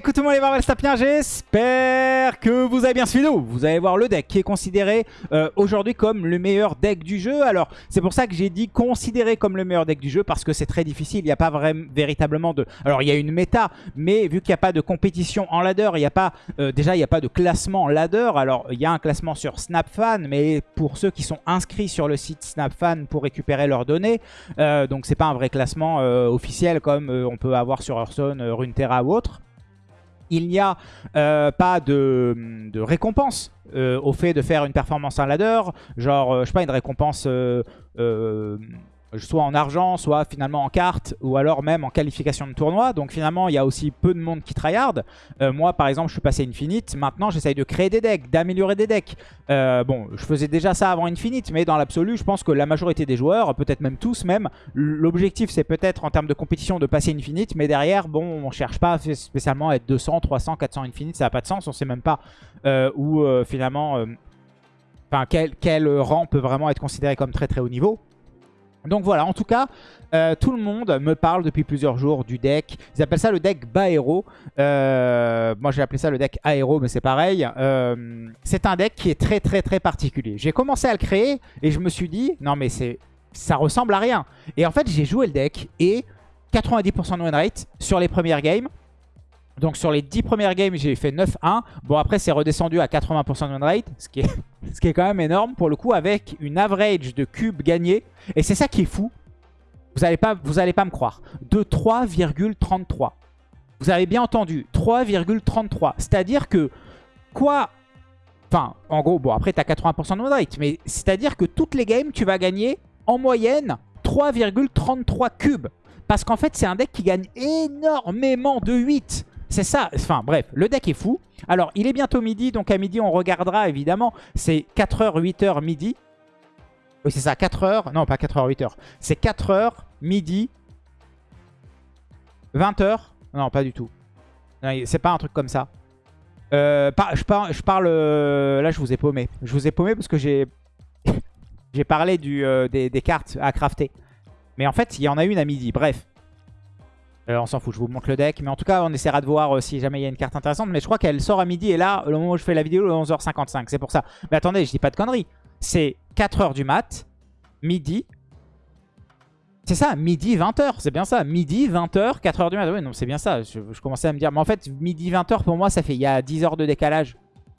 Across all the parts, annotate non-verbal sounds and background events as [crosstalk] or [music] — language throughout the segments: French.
coucou tout le monde les Marvel j'espère que vous avez bien suivi vidéo. Vous allez voir le deck qui est considéré euh, aujourd'hui comme le meilleur deck du jeu. Alors c'est pour ça que j'ai dit considéré comme le meilleur deck du jeu parce que c'est très difficile, il n'y a pas vraiment véritablement de... Alors il y a une méta, mais vu qu'il n'y a pas de compétition en ladder, il n'y a pas... Euh, déjà il n'y a pas de classement en ladder. Alors il y a un classement sur SnapFan, mais pour ceux qui sont inscrits sur le site SnapFan pour récupérer leurs données, euh, donc c'est pas un vrai classement officiel comme on peut avoir sur Hearthstone, Runeterra ou autre il n'y a euh, pas de, récompense euh, au fait de faire une performance en ladder. Genre, euh, je sais pas, une récompense soit en argent, soit finalement en carte, ou alors même en qualification de tournoi. Donc finalement, il y a aussi peu de monde qui tryhard. Euh, moi, par exemple, je suis passé Infinite. Maintenant, j'essaye de créer des decks, d'améliorer des decks. Euh, bon, je faisais déjà ça avant Infinite, mais dans l'absolu, je pense que la majorité des joueurs, peut-être même tous même, l'objectif, c'est peut-être en termes de compétition de passer Infinite, mais derrière, bon, on cherche pas spécialement à être 200, 300, 400 Infinite, ça n'a pas de sens. On sait même pas euh, où finalement... Enfin, quel rang peut vraiment être considéré comme très très haut niveau. Donc voilà, en tout cas, euh, tout le monde me parle depuis plusieurs jours du deck. Ils appellent ça le deck Baero. Euh, moi, j'ai appelé ça le deck Aero, mais c'est pareil. Euh, c'est un deck qui est très, très, très particulier. J'ai commencé à le créer et je me suis dit, non mais c'est ça ressemble à rien. Et en fait, j'ai joué le deck et 90% de win rate sur les premières games. Donc sur les 10 premières games, j'ai fait 9-1. Bon, après, c'est redescendu à 80% de win rate, [laughs] ce qui, est, quand même énorme pour le coup, avec une average de cubes gagnés. Et c'est ça qui est fou. Vous n'allez pas, allez pas me croire. De 3,33. Vous avez bien entendu, 3,33. C'est-à-dire que quoi... Enfin, en gros, bon, après, tu as 80% de win rate. Mais c'est-à-dire que toutes les games, tu vas gagner en moyenne 3,33 cubes. Parce qu'en fait, c'est un deck qui gagne énormément de 8. C'est ça, enfin bref, le deck est fou. Alors, il est bientôt midi, donc à midi, on regardera évidemment. C'est 4h, 8h, midi. Oui, c'est ça, 4h. Non, pas 4h, 8h. C'est 4h, midi, 20h. Non, pas du tout. C'est pas un truc comme ça. Euh, je, parle, euh, Là, je vous ai paumé. Je vous ai paumé parce que j'ai... [laughs] j'ai parlé euh, des cartes à crafter. Mais en fait, il y en a une à midi. Bref. Euh, on s'en fout, je vous montre le deck. Mais en tout cas, on essaiera de voir euh, si jamais il y a une carte intéressante. Mais je crois qu'elle sort à midi. Et là, au moment où je fais la vidéo, le 11h55. C'est pour ça. Mais attendez, je dis pas de conneries. C'est 4h du mat, midi. C'est ça, midi 20h, c'est bien ça. Midi 20h, 4h du mat. Oui, non, c'est bien ça. Je, commençais à me dire. Mais en fait, midi 20h, pour moi, ça fait il y a 10 heures de décalage.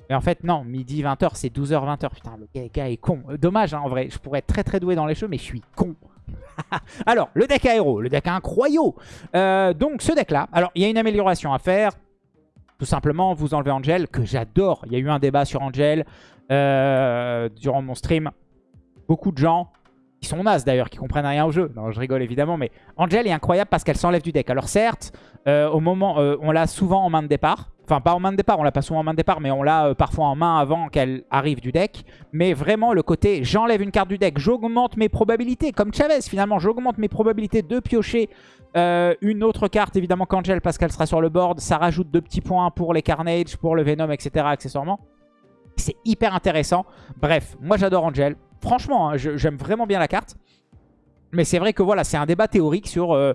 Mais en fait, non, midi 20h, c'est 12h, 20h. Putain, le gars est con. Dommage, hein, en vrai. Je pourrais être très très doué dans les jeux, mais je suis con. [laughs] alors, le deck aéro, le deck incroyable. Euh, donc, ce deck-là, alors, il y a une amélioration à faire. Tout simplement, vous enlevez Angel, que j'adore. Il y a eu un débat sur Angel euh, durant mon stream. Beaucoup de gens, qui sont nazes d'ailleurs, qui comprennent rien au jeu. Non, je rigole évidemment, mais Angel est incroyable parce qu'elle s'enlève du deck. Alors certes, euh, au moment, on l'a souvent en main de départ. Enfin, pas en main de départ, on l'a pas souvent en main de départ, mais on l'a euh, parfois en main avant qu'elle arrive du deck. Mais vraiment, le côté j'enlève une carte du deck, j'augmente mes probabilités, comme Chavez finalement, j'augmente mes probabilités de piocher euh, une autre carte, évidemment qu'Angel, parce qu'elle sera sur le board. Ça rajoute deux petits points pour les Carnage, pour le Venom, etc. accessoirement. C'est hyper intéressant. Bref, moi j'adore Angel. Franchement, hein, j'aime vraiment bien la carte. Mais c'est vrai que voilà, c'est un débat théorique sur... Euh,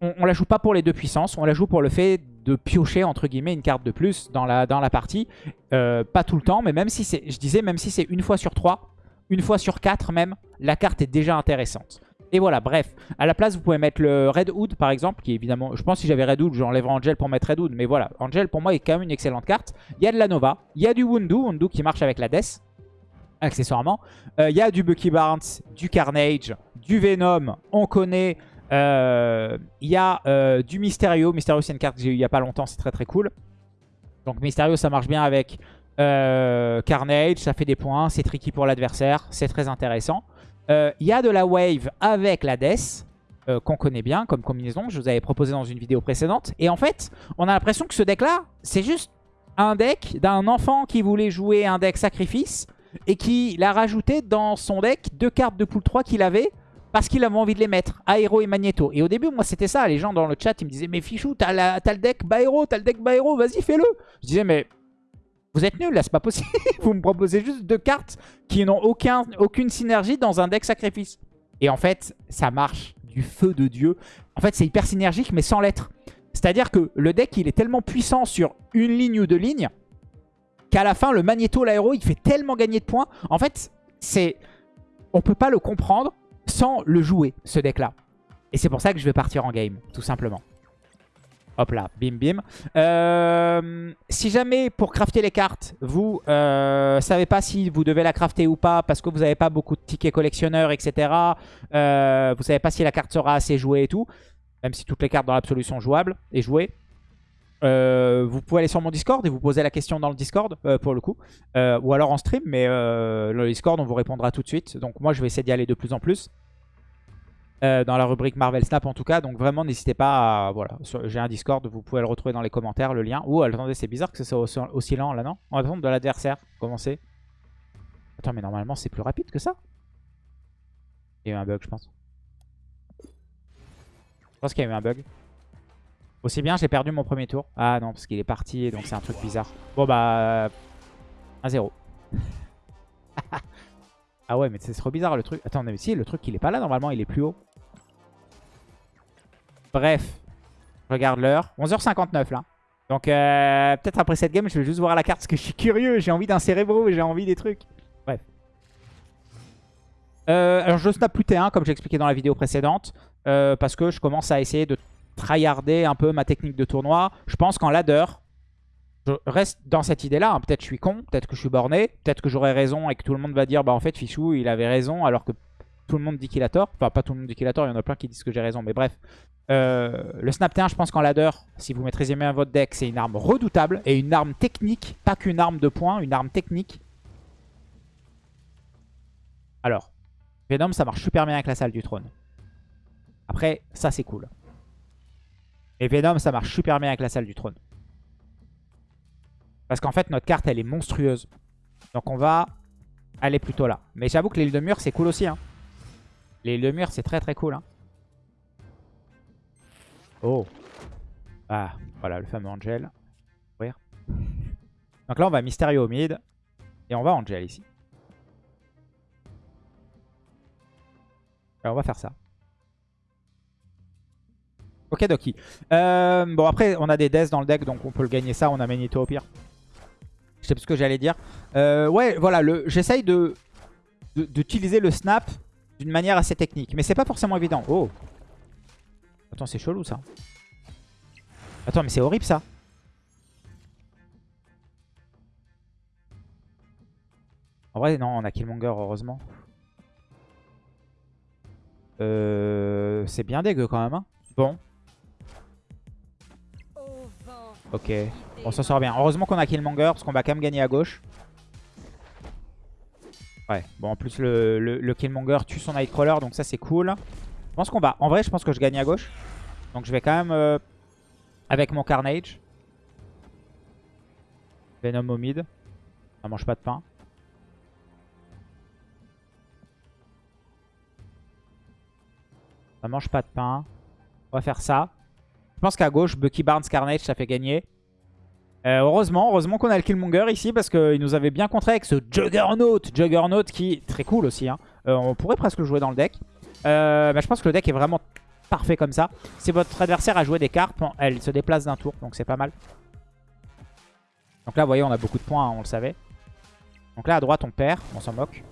on, on la joue pas pour les deux puissances, on la joue pour le fait de piocher entre guillemets une carte de plus dans la, partie. Euh, pas tout le temps, mais même si c'est, je disais, même si c'est une fois sur trois, une fois sur quatre même, la carte est déjà intéressante. Et voilà, bref. À la place, vous pouvez mettre le Red Hood, par exemple, qui évidemment... Je pense que si j'avais Red Hood, j'enlèverais Angel pour mettre Red Hood. Mais voilà, Angel, pour moi, est quand même une excellente carte. Il y a de la Nova, il y a du Wundu, Wundu qui marche avec la Death, accessoirement. Euh, il y a du Bucky Barnes, du Carnage, du Venom, on connaît... Euh, il y a euh, du Mysterio. Mysterio, c'est une carte que j'ai eu il n'y a pas longtemps. C'est très très cool. Donc Mysterio, ça marche bien avec euh, Carnage. Ça fait des points. C'est tricky pour l'adversaire. C'est très intéressant. Il y a de la Wave avec la Death. qu'on connaît bien comme combinaison. Je vous avais proposé dans une vidéo précédente. Et en fait, on a l'impression que ce deck-là, c'est juste un deck d'un enfant qui voulait jouer un deck sacrifice et qui l'a rajouté dans son deck deux cartes de pool 3 qu'il avait parce qu'il avait envie de les mettre, Aéro et Magneto. Et au début, moi, c'était ça. Les gens dans le chat, ils me disaient, mais Fichou, t'as le deck Baero, t'as le deck Baero, vas-y, fais-le. Je disais, mais vous êtes nuls, là, c'est pas possible. [laughs] vous me proposez juste deux cartes qui n'ont aucun, aucune synergie dans un deck sacrifice. Et en fait, ça marche du feu de Dieu. En fait, c'est hyper synergique, mais sans l'être. C'est-à-dire que le deck, il est tellement puissant sur une ligne ou deux lignes qu'à la fin, le Magneto, l'aéro, il fait tellement gagner de points. En fait, c'est on peut pas le comprendre sans le jouer, ce deck-là. Et c'est pour ça que je vais partir en game, tout simplement. Hop là, bim bim. Euh, si jamais pour crafter les cartes, vous euh, savez pas si vous devez la crafter ou pas parce que vous n'avez pas beaucoup de tickets collectionneurs, etc. Euh, vous savez pas si la carte sera assez jouée et tout. Même si toutes les cartes dans l'absolu sont jouables et jouées. Euh, vous pouvez aller sur mon Discord et vous poser la question dans le Discord pour le coup. ou alors en stream, mais le Discord on vous répondra tout de suite. Donc moi je vais essayer d'y aller de plus en plus. Euh, dans la rubrique Marvel Snap en tout cas. Donc vraiment, n'hésitez pas à... Voilà, j'ai un Discord, vous pouvez le retrouver dans les commentaires, le lien. Oh, attendez, c'est bizarre que ce soit aussi, lent là, non? On va attendre de l'adversaire. Comment c'est? Attends, mais normalement, c'est plus rapide que ça Il y a eu un bug, je pense. Je pense qu'il y a eu un bug. Aussi bien, j'ai perdu mon premier tour. Ah non, parce qu'il est parti, donc c'est un truc bizarre. Bon bah... 1-0. [laughs] ah ouais, mais c'est trop bizarre le truc. Attends, mais si, le truc, il est pas là, normalement, il est plus haut. Bref, regarde l'heure. 11h59 là. Donc euh, peut-être après cette game, je vais juste voir la carte parce que je suis curieux. J'ai envie d'un cérébro, j'ai envie des trucs. Bref. Euh, alors je snap plus T1 comme j'ai expliqué dans la vidéo précédente. Euh, parce que je commence à essayer de tryharder un peu ma technique de tournoi. Je pense qu'en ladder, je reste dans cette idée-là. Hein. Peut-être je suis con, peut-être que je suis borné, peut-être que j'aurai raison et que tout le monde va dire bah en fait Fichou il avait raison alors que tout le monde dit qu'il a tort. Enfin, pas tout le monde dit qu'il a tort, il y en a plein qui disent que j'ai raison, mais bref. Euh, le Snap T1, je pense qu'en ladder, si vous maîtrisez bien votre deck, c'est une arme redoutable et une arme technique, pas qu'une arme de points, une arme technique. Alors, Venom, ça marche super bien avec la salle du trône. Après, ça c'est cool. Et Venom, ça marche super bien avec la salle du trône. Parce qu'en fait, notre carte, elle est monstrueuse. Donc on va aller plutôt là. Mais j'avoue que l'île de mur, c'est cool aussi. Hein. L'île de mur, c'est très très cool. Hein. Oh. Ah, voilà, le fameux Angel. Donc là, on va Mysterio au mid. Et on va Angel ici. Alors, on va faire ça. Ok, Doki. Euh, bon, après, on a des deaths dans le deck, donc on peut le gagner ça. On a Magneto au pire. Je sais plus ce que j'allais dire. Euh, ouais, voilà, j'essaye de d'utiliser le snap d'une manière assez technique. Mais c'est pas forcément évident. Oh Attends, c'est chelou ça. Attends, mais c'est horrible ça. En vrai, non, on a Killmonger, heureusement. Euh, c'est bien dégueu quand même. Hein. bon. Ok. On s'en sort bien. Heureusement qu'on a Killmonger parce qu'on va quand même gagner à gauche. Ouais. Bon, en plus, le, Killmonger tue son Nightcrawler, donc ça, c'est cool. Je pense qu'on va... En vrai, je pense que je gagne à gauche. Donc je vais quand même euh, avec mon Carnage. Venom au mid. Ça mange pas de pain. Ça mange pas de pain. On va faire ça. Je pense qu'à gauche, Bucky Barnes Carnage, ça fait gagner. Euh, heureusement, heureusement qu'on a le Killmonger ici parce qu'il nous avait bien contré avec ce Juggernaut. Juggernaut qui est très cool aussi. Hein. Euh, on pourrait presque le jouer dans le deck. Euh, je pense que le deck est vraiment parfait comme ça. Si votre adversaire a joué des cartes, elle se déplace d'un tour, donc c'est pas mal. Donc là, vous voyez, on a beaucoup de points, hein, on le savait. Donc là, à droite, on perd, on s'en moque.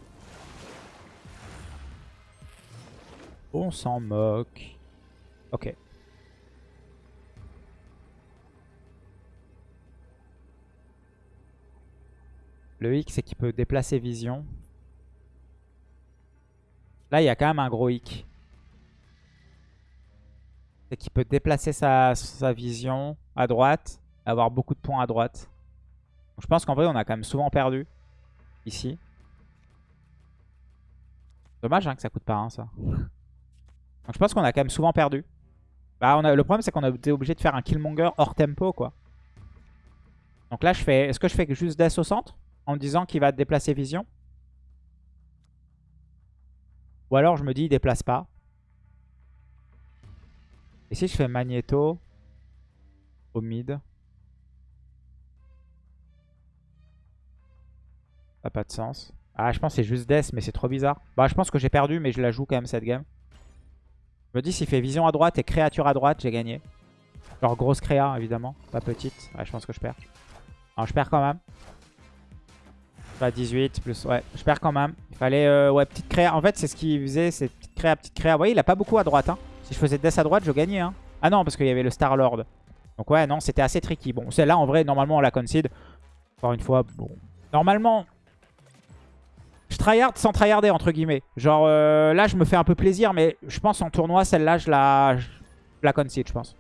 On s'en moque. Ok. Le hic, c'est qu'il peut déplacer vision. Là, il y a quand même un gros hic. C'est qu'il peut déplacer sa, vision à droite, avoir beaucoup de points à droite. je pense qu'en vrai, on a quand même souvent perdu ici. Dommage hein, que ça coûte pas un, ça. Donc je pense qu'on a quand même souvent perdu. Bah, on a, le problème, c'est qu'on a été obligé de faire un Killmonger hors tempo, quoi. Donc là, je fais. Est-ce que je fais juste Death au centre? En disant qu'il va déplacer Vision Ou alors je me dis, il déplace pas. Et si je fais Magneto au mid? Ça pas de sens. Ah, je pense c'est juste Death, mais c'est trop bizarre. Bah, je pense que j'ai perdu, mais je la joue quand même cette game. Je me dis, s'il fait vision à droite et créature à droite, j'ai gagné. Genre grosse créa, évidemment. Pas petite. Ouais, je pense que je perds. Non, je perds quand même. Pas 18 plus... Ouais, je perds quand même. Il fallait... Euh, ouais, petite créa. En fait, c'est ce qu'il faisait. C'est petite créa, petite créa. Vous voyez, il a pas beaucoup à droite. Hein. Si je faisais Death à droite, je gagnais. Hein. Ah non, parce qu'il y avait le Star-Lord. Donc ouais, non, c'était assez tricky. Bon, celle-là, en vrai, normalement, on la concede. Encore une fois, bon... Normalement, je tryhard sans tryharder, entre guillemets. Genre, euh, là, je me fais un peu plaisir, mais je pense en tournoi, celle-là, je la, je la concede, je pense.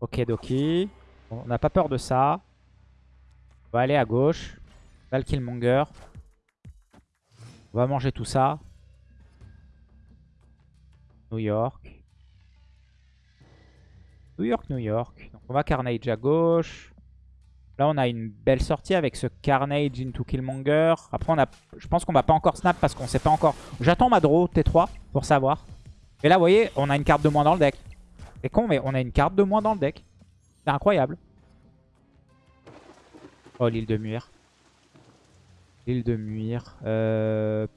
Ok, Doki. On n'a pas peur de ça. On va aller à gauche. Val Killmonger. On va manger tout ça. New York. New York, New York. Donc on va Carnage à gauche. Là, on a une belle sortie avec ce Carnage into Killmonger. Après, on a, je pense qu'on va pas encore snap parce qu'on sait pas encore. J'attends ma draw T3 pour savoir. Et là, vous voyez, on a une carte de moins dans le deck. C'est con, mais on a une carte de moins dans le deck. C'est incroyable. Oh, l'île de Muir. L'île de Muir. Euh...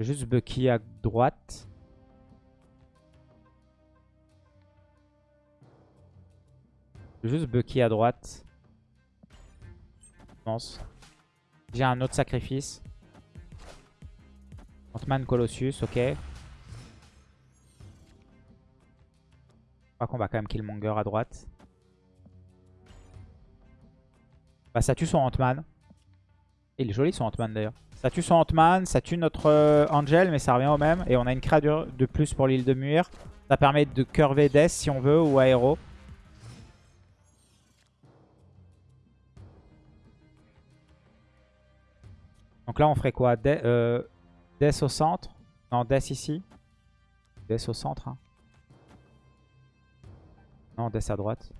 Juste Bucky à droite. Juste Bucky à droite. Je pense. J'ai un autre sacrifice. Ant-Man Colossus, ok. Crois qu'on va quand même Killmonger à droite. Bah ça tue son Ant-Man. Il est joli son Ant-Man d'ailleurs. Ça tue son Ant-Man, ça tue notre euh, Angel, mais ça revient au même. Et on a une créature de plus pour l'île de Muir. Ça permet de curver Death si on veut, ou Aéro. Donc là, on ferait quoi? Euh, Death au centre? Non, Death ici. Death au centre. Hein. Non, Death à droite.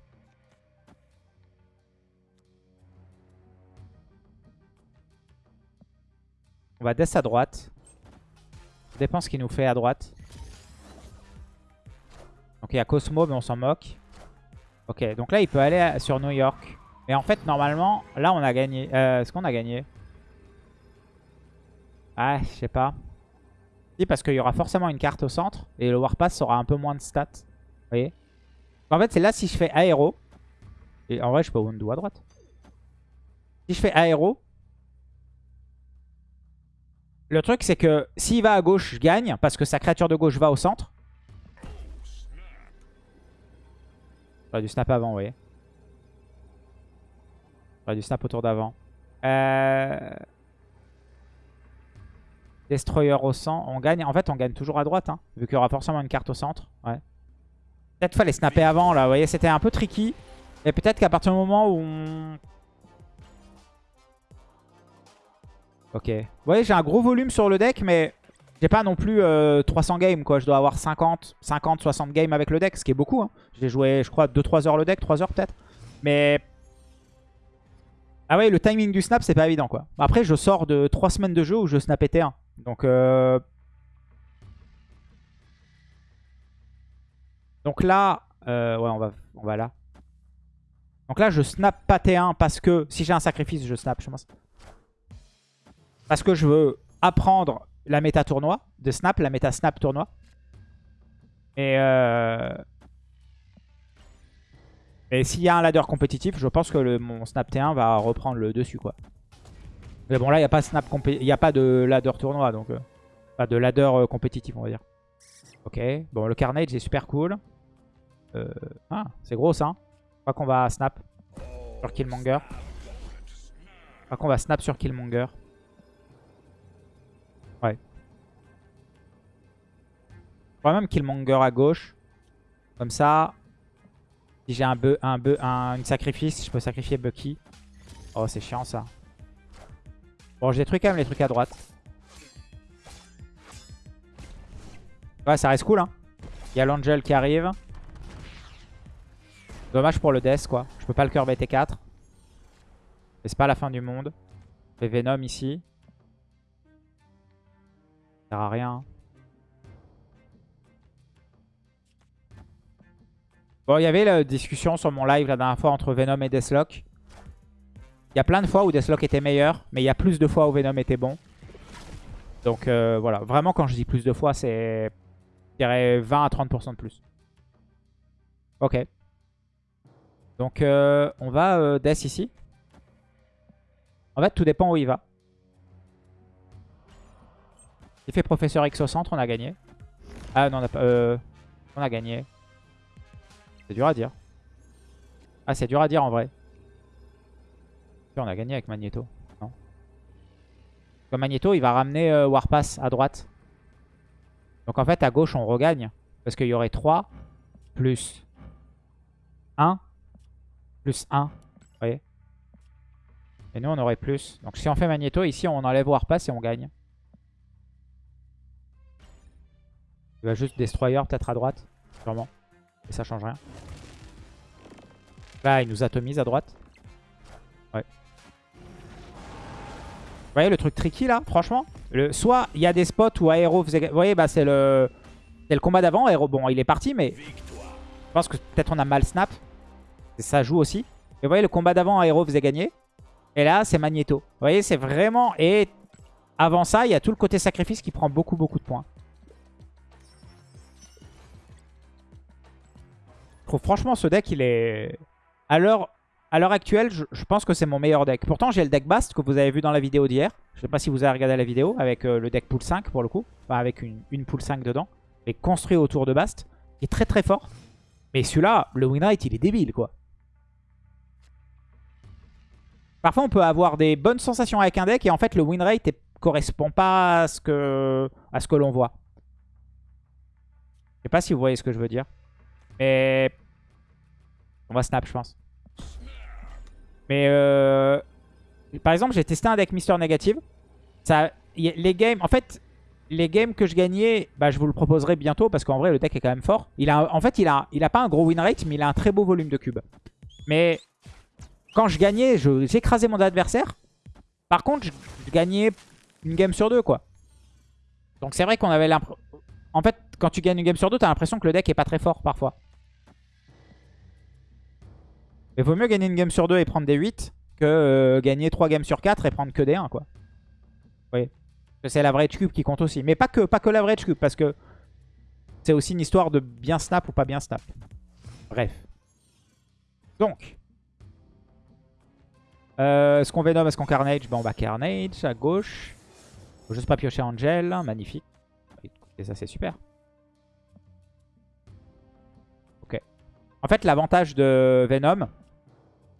On va Death à droite. Ça dépend ce qu'il nous fait à droite. Donc il y a Cosmo, mais on s'en moque. Ok, donc là, il peut aller sur New York. Mais en fait, normalement, là, on a gagné. Euh, Est-ce qu'on a gagné? Ah, je sais pas. Si, parce qu'il y aura forcément une carte au centre. Et le Warpass aura un peu moins de stats. Vous voyez? En fait, c'est là si je fais aéro. Et en vrai, je peux undo à droite. Si je fais aéro. Le truc, c'est que s'il va à gauche, je gagne. Parce que sa créature de gauche va au centre. J'aurais dû snap avant, vous voyez. J'aurais dû snap autour d'avant. Euh... Destroyer au centre. On gagne. En fait, on gagne toujours à droite. Hein, vu qu'il y aura forcément une carte au centre. Ouais. Peut-être fallait snapper avant. là. Vous voyez, c'était un peu tricky. Et peut-être qu'à partir du moment où on... Ok. Vous voyez, j'ai un gros volume sur le deck, mais j'ai pas non plus 300 euh, games. quoi. Je dois avoir 50, 50, 60 games avec le deck, ce qui est beaucoup. Hein. J'ai joué, je crois, 2-3 heures le deck, 3 heures peut-être. Mais ah ouais, le timing du snap, c'est pas évident quoi. Après, je sors de 3 semaines de jeu où je snap T1. Donc, euh... Donc là, euh, ouais, on va, on va là. Donc là, je snap pas T1 parce que si j'ai un sacrifice, je snap, je pense. Parce que je veux apprendre la méta tournoi de snap, la méta snap tournoi. Et, euh... Et s'il y a un ladder compétitif, je pense que mon snap T1 va reprendre le dessus, quoi. Mais bon, là, il n'y a pas a pas de ladder tournoi, donc euh, pas de ladder euh, compétitif, on va dire. Ok, bon, le Carnage est super cool. Euh, ah, c'est gros ça. Hein. Je crois qu'on va snap sur Killmonger. Je crois qu'on va snap sur Killmonger. Ouais. Je crois même Killmonger à gauche. Comme ça, si j'ai un, un, un, sacrifice, je peux sacrifier Bucky. Oh, c'est chiant ça. Bon, je détruis quand même les trucs à droite. Ouais, ça reste cool, hein. Il y a l'Angel qui arrive. Dommage pour le Death, quoi. Je peux pas le curve T4. Mais c'est pas la fin du monde. Je Venom ici. Ça sert à rien. Bon, il y avait la discussion sur mon live la dernière fois entre Venom et Deathlock. Il y a plein de fois où Deathlock était meilleur, mais il y a plus de fois où Venom était bon. Donc euh, voilà, vraiment quand je dis plus de fois, c'est je dirais 20 à 30% de plus. Ok. Donc euh, on va euh, Death ici. En fait, tout dépend où il va. Il fait Professeur X au centre, on a gagné. Ah non, on a pas... Euh, on a gagné. C'est dur à dire. Ah, c'est dur à dire en vrai. On a gagné avec Magneto. Non? Comme Magneto, il va ramener euh, Warpass à droite. Donc en fait, à gauche, on regagne. Parce qu'il y aurait 3 plus 1 plus 1. Vous voyez Et nous, on aurait plus. Donc si on fait Magneto, ici, on enlève Warpass et on gagne. Il va juste Destroyer peut-être à droite. Sûrement. Et ça change rien. Là, il nous atomise à droite. Ouais. Vous voyez le truc tricky là, franchement le, Soit il y a des spots où Aero faisait... Vous voyez, bah, c'est le... le combat d'avant. Aero, bon, il est parti, mais... Je pense que peut-être on a mal snap. Ça joue aussi. Et vous voyez, le combat d'avant, Aero faisait gagner. Et là, c'est Magneto. Vous voyez, c'est vraiment... Et avant ça, il y a tout le côté sacrifice qui prend beaucoup, beaucoup de points. Je trouve franchement ce deck, il est... À l'heure actuelle, je, pense que c'est mon meilleur deck. Pourtant, j'ai le deck Bast que vous avez vu dans la vidéo d'hier. Je sais pas si vous avez regardé la vidéo avec euh, le deck pool 5 pour le coup. Enfin, avec une, pool 5 dedans. Et construit autour de Bast. Il est très très fort. Mais celui-là, le win rate, il est débile quoi. Parfois, on peut avoir des bonnes sensations avec un deck et en fait, le win rate ne correspond pas à ce que, l'on voit. Je sais pas si vous voyez ce que je veux dire. Mais on va snap, je pense. Mais euh... par exemple, j'ai testé un deck Mister Négative. Ça, les games, en fait, les games que je gagnais, bah, je vous le proposerai bientôt parce qu'en vrai, le deck est quand même fort. Il a, en fait, il a, il a pas un gros win rate, mais il a un très beau volume de cubes. Mais quand je gagnais, j'écrasais mon adversaire. Par contre, je, gagnais une game sur deux, quoi. Donc c'est vrai qu'on avait l'impression... En fait, quand tu gagnes une game sur deux, t'as l'impression que le deck est pas très fort parfois. Mais vaut mieux gagner une game sur 2 et prendre des 8 que euh, gagner 3 games sur 4 et prendre que des 1 quoi. Oui. C'est l'average cube qui compte aussi. Mais pas que, pas que l'average cube parce que c'est aussi une histoire de bien snap ou pas bien snap. Bref. Donc. Euh, est-ce qu'on Venom, est-ce qu'on Carnage Ben on va Carnage à gauche. Faut juste pas piocher Angel. Magnifique. Et ça c'est super. Ok. En fait l'avantage de Venom,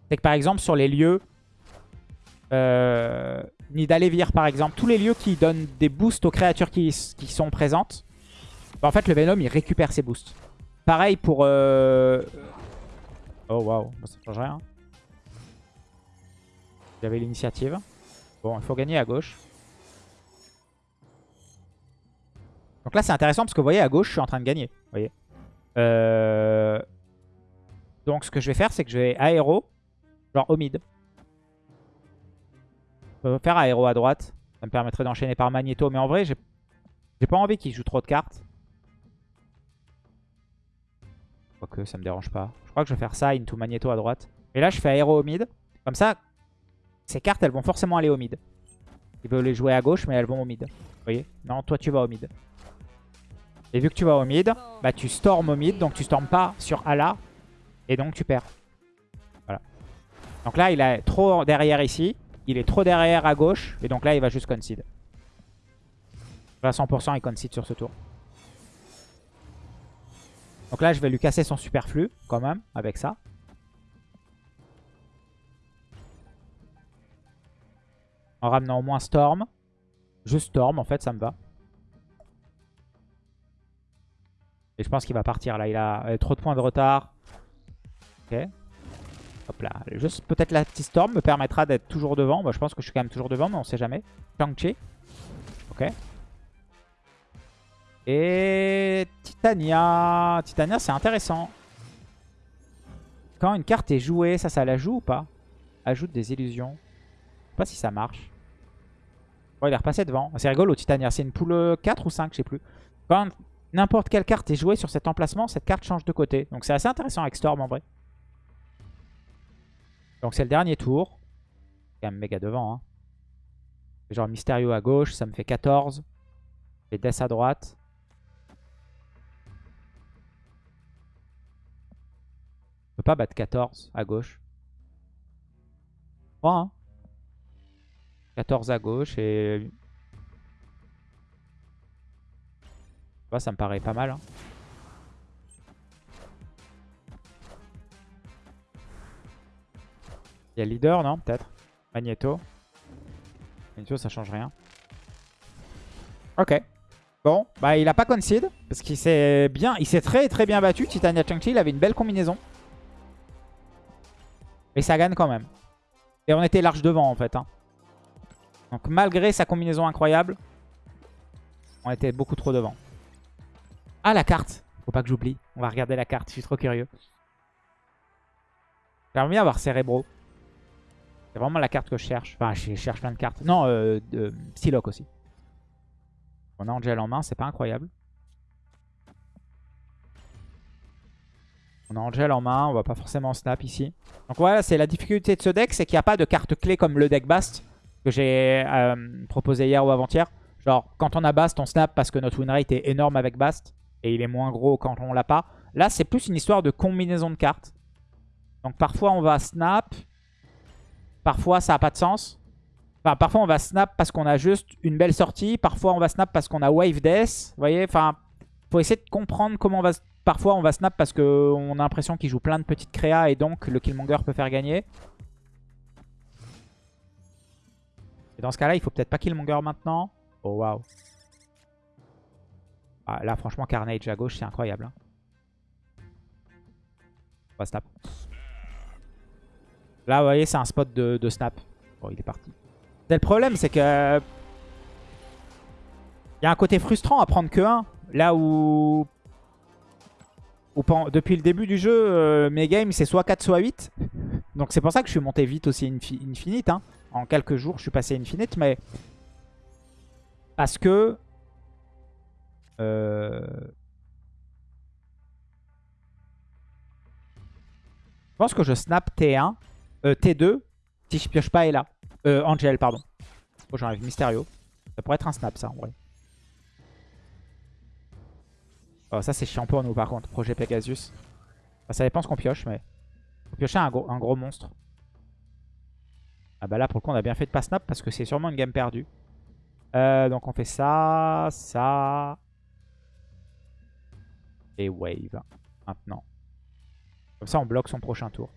c'est que par exemple sur les lieux, euh, Nidalévir par exemple, tous les lieux qui donnent des boosts aux créatures qui, sont présentes, bah, en fait le Venom il récupère ses boosts. Pareil pour... Euh... Oh waouh, ça change rien. J'avais l'initiative. Bon, il faut gagner à gauche. Donc là c'est intéressant parce que vous voyez à gauche je suis en train de gagner. Euh... Donc ce que je vais faire c'est que je vais aéro Genre au mid. Je peux faire aéro à droite. Ça me permettrait d'enchaîner par Magneto. Mais en vrai, j'ai pas envie qu'il joue trop de cartes. Quoique, ça me dérange pas. Je crois que je vais faire ça, into Magneto à droite. Et là, je fais aéro au mid. Comme ça, ces cartes, elles vont forcément aller au mid. Il veut les jouer à gauche, mais elles vont au mid. Vous voyez Non, toi, tu vas au mid. Et vu que tu vas au mid, bah tu storm au mid. Donc tu storm pas sur Ala. Et donc tu perds. Donc là, il est trop derrière ici. Il est trop derrière à gauche. Et donc là, il va juste concede. À 100%, il concede sur ce tour. Donc là, je vais lui casser son superflu, quand même, avec ça. En ramenant au moins Storm. Juste Storm, en fait, ça me va. Et je pense qu'il va partir, là. Il a euh, trop de points de retard. Ok. Hop là. Peut-être la petite storm me permettra d'être toujours devant. Moi, je pense que je suis quand même toujours devant, mais on sait jamais. Shang-Chi. Ok. Et Titania. Titania, c'est intéressant. Quand une carte est jouée, ça, ça la joue ou pas? Ajoute des illusions. Je pas si ça marche. Bon, il est repassé devant. C'est rigolo, Titania. C'est une poule 4 ou 5, je sais plus. Quand n'importe quelle carte est jouée sur cet emplacement, cette carte change de côté. Donc c'est assez intéressant avec Storm en vrai. Donc c'est le dernier tour. Quand même méga devant. Hein. Genre Mysterio à gauche, ça me fait 14. Et Death à droite. On peut pas battre 14 à gauche. 3, hein 14 à gauche et... Ça me paraît pas mal. Hein. Il y a leader, non Peut-être? Magneto. Magneto, ça change rien. Ok. Bon, bah il a pas concede. Parce qu'il s'est bien, il s'est très très bien battu. Titania Chang-Chi, il avait une belle combinaison. Et ça gagne quand même. Et on était large devant en fait. Hein. Donc malgré sa combinaison incroyable, on était beaucoup trop devant. Ah la carte Faut pas que j'oublie. On va regarder la carte, je suis trop curieux. J'aimerais bien avoir Cerebro. C'est vraiment la carte que je cherche. Enfin, je cherche plein de cartes. Non, euh, Psylocke aussi. On a Angel en main, c'est pas incroyable. On a Angel en main, on va pas forcément snap ici. Donc voilà, c'est la difficulté de ce deck, c'est qu'il n'y a pas de carte clé comme le deck Bast que j'ai euh, proposé hier ou avant-hier. Genre, quand on a Bast, on snap parce que notre win rate est énorme avec Bast et il est moins gros quand on l'a pas. Là, c'est plus une histoire de combinaison de cartes. Donc parfois, on va snap. Parfois, ça n'a pas de sens. Enfin, parfois, on va snap parce qu'on a juste une belle sortie. Parfois, on va snap parce qu'on a Wave Death. Vous voyez Enfin, faut essayer de comprendre comment on va Parfois, on va snap parce qu'on a l'impression qu'il joue plein de petites créas et donc le Killmonger peut faire gagner. Et dans ce cas-là, il faut peut-être pas Killmonger maintenant. Oh, waouh. Ah, là, franchement, Carnage à gauche, c'est incroyable. Hein. On va snap. Là, vous voyez, c'est un spot de, snap. Bon, il est parti. Le problème, c'est que... Il y a un côté frustrant à prendre que 1. Là où depuis le début du jeu, euh, mes games, c'est soit 4, soit 8. Donc c'est pour ça que je suis monté vite aussi Infinite. Hein. En quelques jours, je suis passé Infinite, mais... Parce que... Euh... Je pense que je snap T1, euh, T2, si je pioche pas et là. Euh, Angel, pardon. Oh, j'enlève Mysterio. Ça pourrait être un snap, ça, en vrai. Oh, ça, c'est chiant pour nous, par contre. Projet Pegasus. ça dépend ce qu'on pioche, mais... Faut piocher un gros, un gros monstre. Ah bah là, pour le coup, on a bien fait de pas snap parce que c'est sûrement une game perdue. Euh, donc on fait ça, ça... Et wave. Maintenant. Comme ça, on bloque son prochain tour.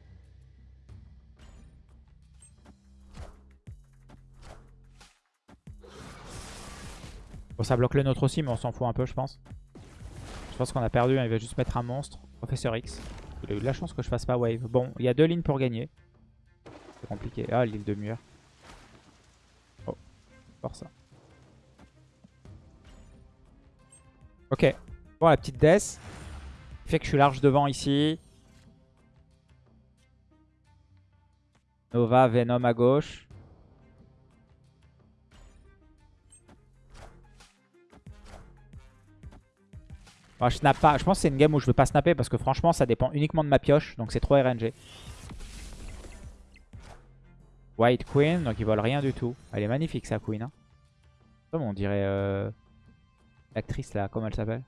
Bon, ça bloque le nôtre aussi, mais on s'en fout un peu, je pense. Je pense qu'on a perdu, hein. il va juste mettre un monstre. Professeur X. Il a eu de la chance que je fasse pas wave. Bon, il y a deux lignes pour gagner. C'est compliqué. Ah, l'île de mur. Oh, voir ça. Ok. Bon, la petite death. Fait que je suis large devant ici. Nova, Venom à gauche. je snap pas. Je pense que c'est une game où je veux pas snapper parce que franchement ça dépend uniquement de ma pioche. Donc c'est trop RNG. White Queen, donc ils volent rien du tout. Elle est magnifique sa Queen. Hein. on dirait euh, l'actrice là, comment elle s'appelle?